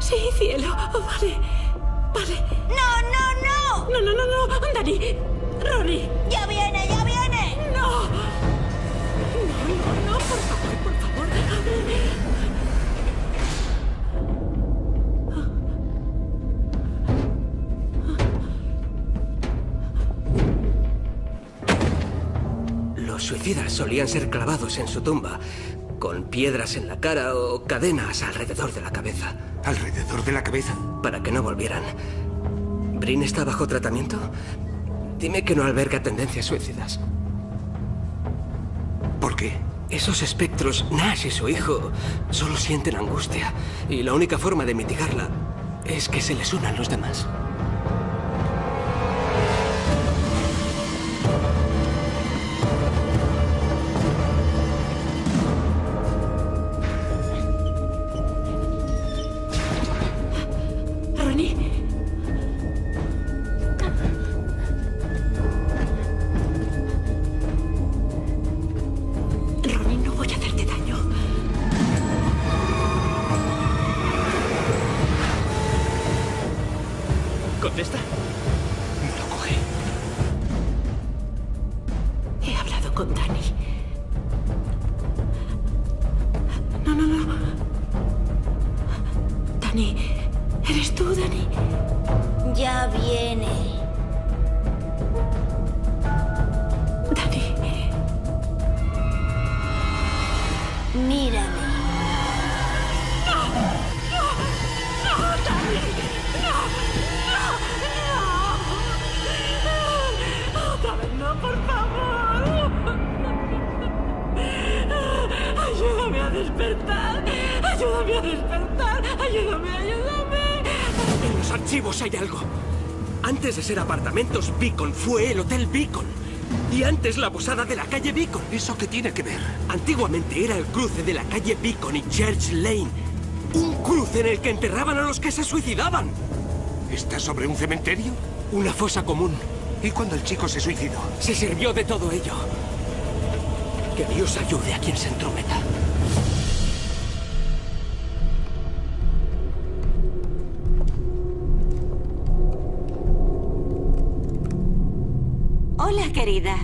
Sí, cielo. Oh, vale. Vale. ¡No, no, no! No, no, no, no. Dani. Ronnie. ¡Ya viene, ya solían ser clavados en su tumba, con piedras en la cara o cadenas alrededor de la cabeza. ¿Alrededor de la cabeza? Para que no volvieran. ¿Brin está bajo tratamiento? Dime que no alberga tendencias suicidas. ¿Por qué? Esos espectros, Nash y su hijo, solo sienten angustia. Y la única forma de mitigarla es que se les unan los demás. Fue el Hotel Beacon. Y antes la posada de la calle Beacon. ¿Eso qué tiene que ver? Antiguamente era el cruce de la calle Beacon y Church Lane. Un cruce en el que enterraban a los que se suicidaban. ¿Está sobre un cementerio? Una fosa común. ¿Y cuando el chico se suicidó? Se sirvió de todo ello. Que Dios ayude a quien se entrometa. Querida.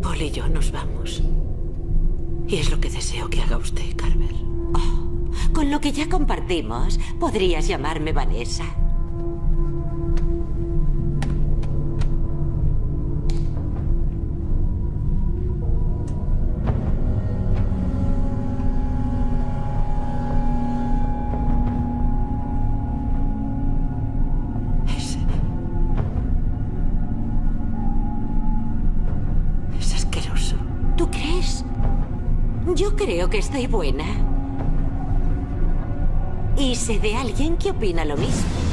Paul y yo nos vamos. Y es lo que deseo que haga usted, Carver. Con lo que ya compartimos, podrías llamarme Vanessa. Creo que estoy buena. Y sé de alguien que opina lo mismo.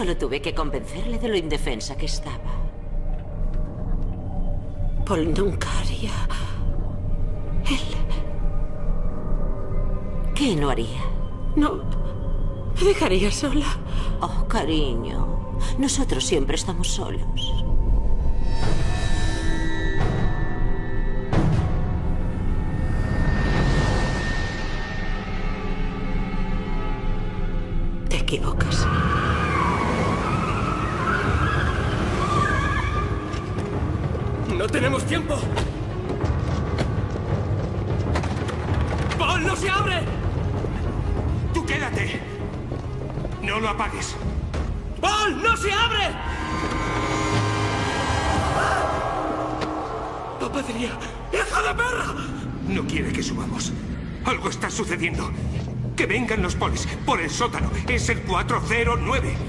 Solo tuve que convencerle de lo indefensa que estaba. Paul nunca haría. ¿Qué no haría? No. Me dejaría sola. Oh, cariño. Nosotros siempre estamos solos. 409.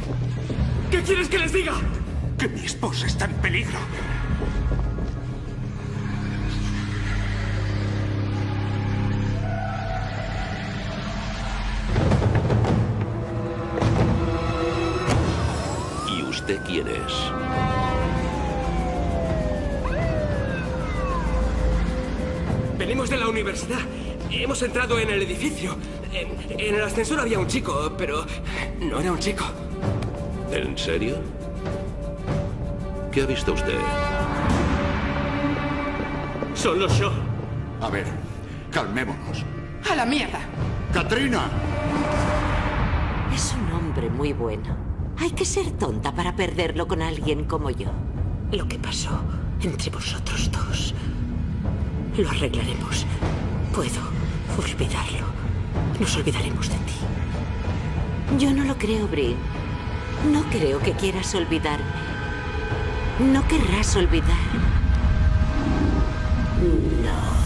Ascensor había un chico, pero no era un chico. ¿En serio? ¿Qué ha visto usted? Solo yo. A ver, calmémonos. A la mierda. ¡Katrina! Es un hombre muy bueno. Hay que ser tonta para perderlo con alguien como yo. Lo que pasó entre vosotros dos. Lo arreglaremos. Puedo olvidarlo. Nos olvidaremos de ti. Yo no lo creo, Brin. No creo que quieras olvidarme. No querrás olvidar. No.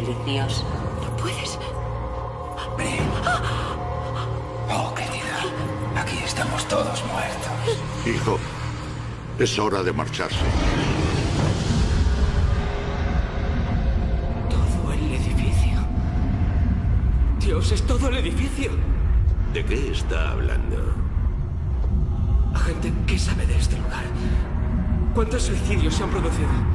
Deliciosa. No puedes. Oh, querida. Aquí estamos todos muertos. Hijo, es hora de marcharse. Todo el edificio. Dios, es todo el edificio. ¿De qué está hablando? Agente, ¿qué sabe de este lugar? ¿Cuántos suicidios se han producido?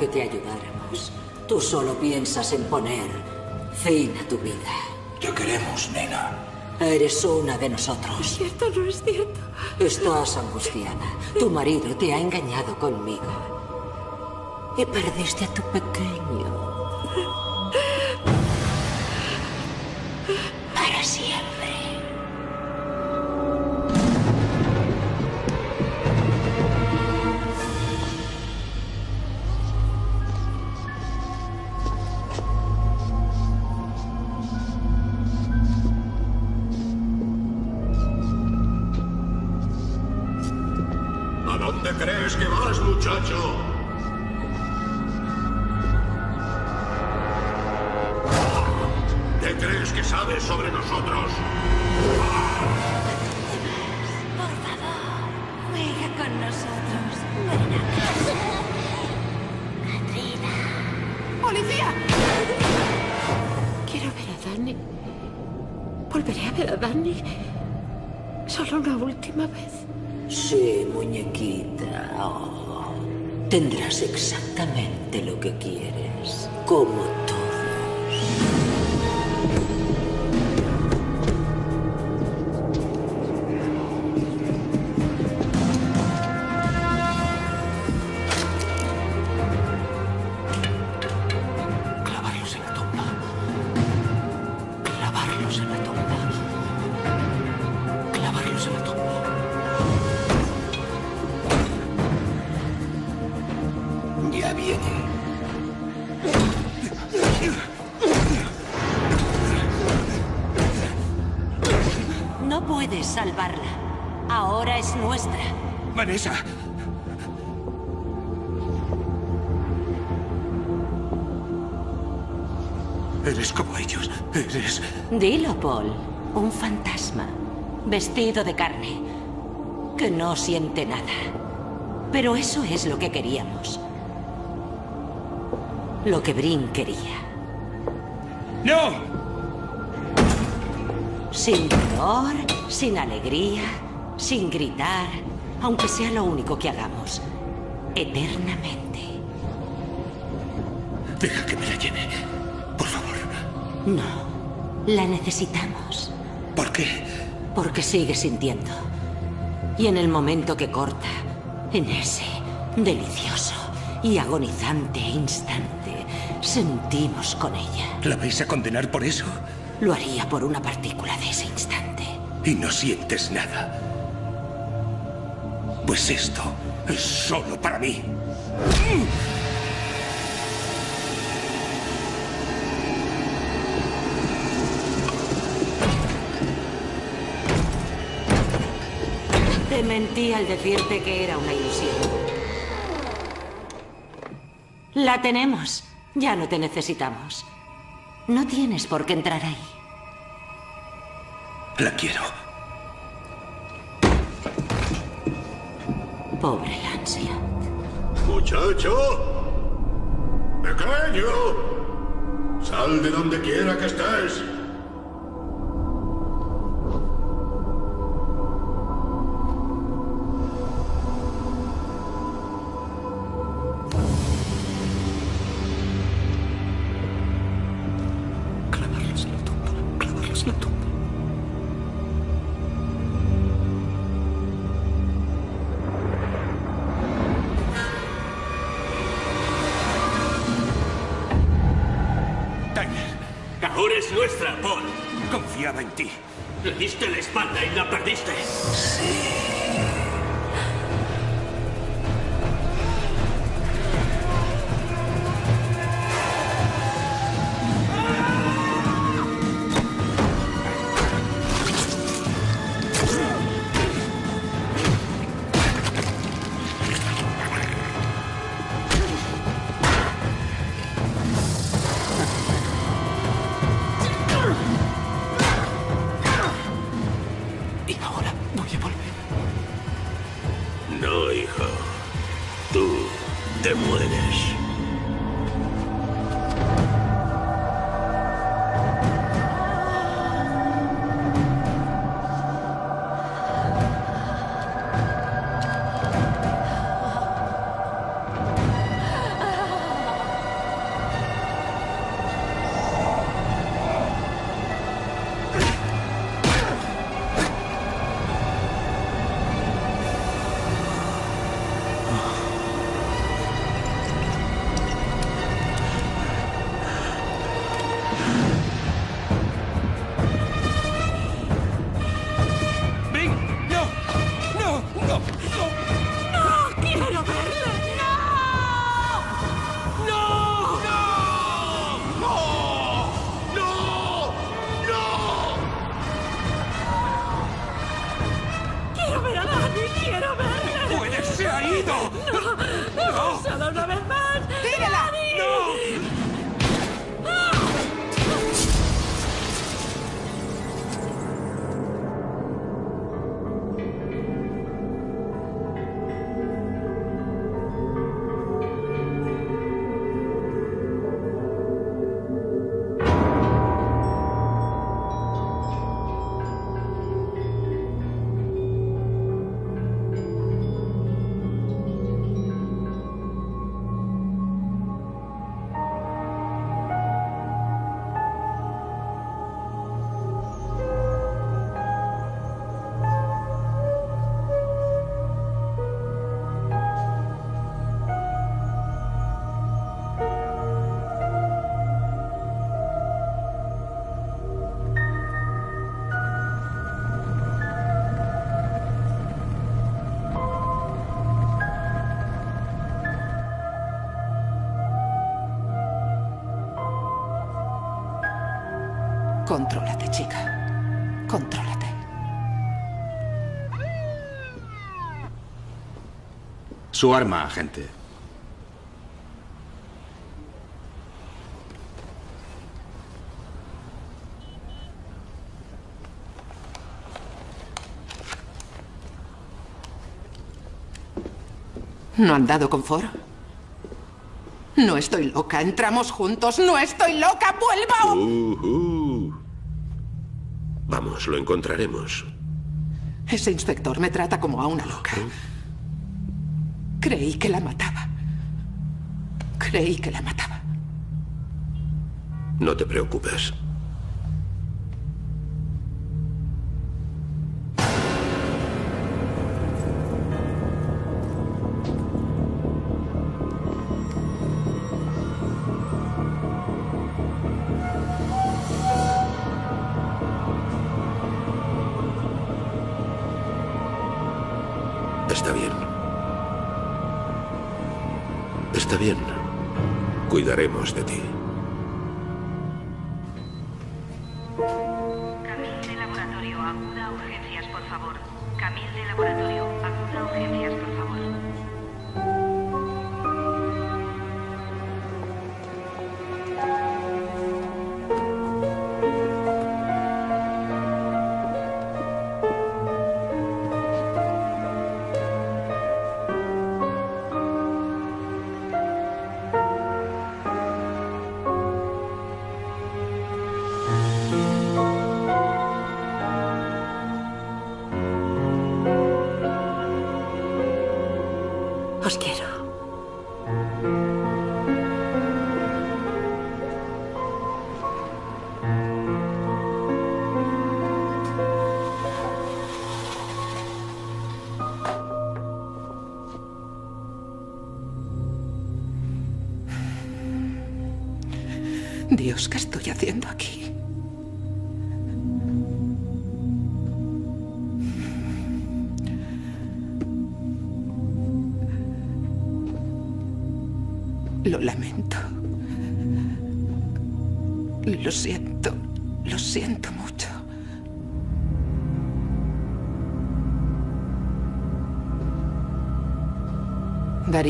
Que te ayudáramos. Tú solo piensas en poner fin a tu vida. Te queremos, nena. Eres una de nosotros. Cierto, no es cierto. Estás angustiada. Tu marido te ha engañado conmigo. Y perdiste a tu pequeño. Salvarla. Ahora es nuestra. Vanessa. Eres como ellos. Eres... Dilo, Paul. Un fantasma. Vestido de carne. Que no siente nada. Pero eso es lo que queríamos. Lo que Brin quería. ¡No! Sin dolor, sin alegría, sin gritar, aunque sea lo único que hagamos. Eternamente. Deja que me la lleve. Por favor. No. La necesitamos. ¿Por qué? Porque sigue sintiendo. Y en el momento que corta, en ese delicioso y agonizante instante, sentimos con ella. ¿La vais a condenar por eso? Lo haría por una partícula de ese instante. Y no sientes nada. Pues esto es solo para mí. Te mentí al decirte que era una ilusión. La tenemos. Ya no te necesitamos. No tienes por qué entrar ahí. La quiero. Pobre Lancelot. ¡Muchacho! ¡Pequeño! ¡Sal de donde quiera que estés! Contrólate, chica. Contrólate. Su arma, agente. ¿No han dado con foro? No estoy loca. Entramos juntos. No estoy loca. ¡Vuelva! Uh, uh. Vamos, lo encontraremos. Ese inspector me trata como a una loca. Creí que la mataba. Creí que la mataba. No te preocupes.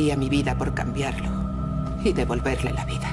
Daría mi vida por cambiarlo y devolverle la vida.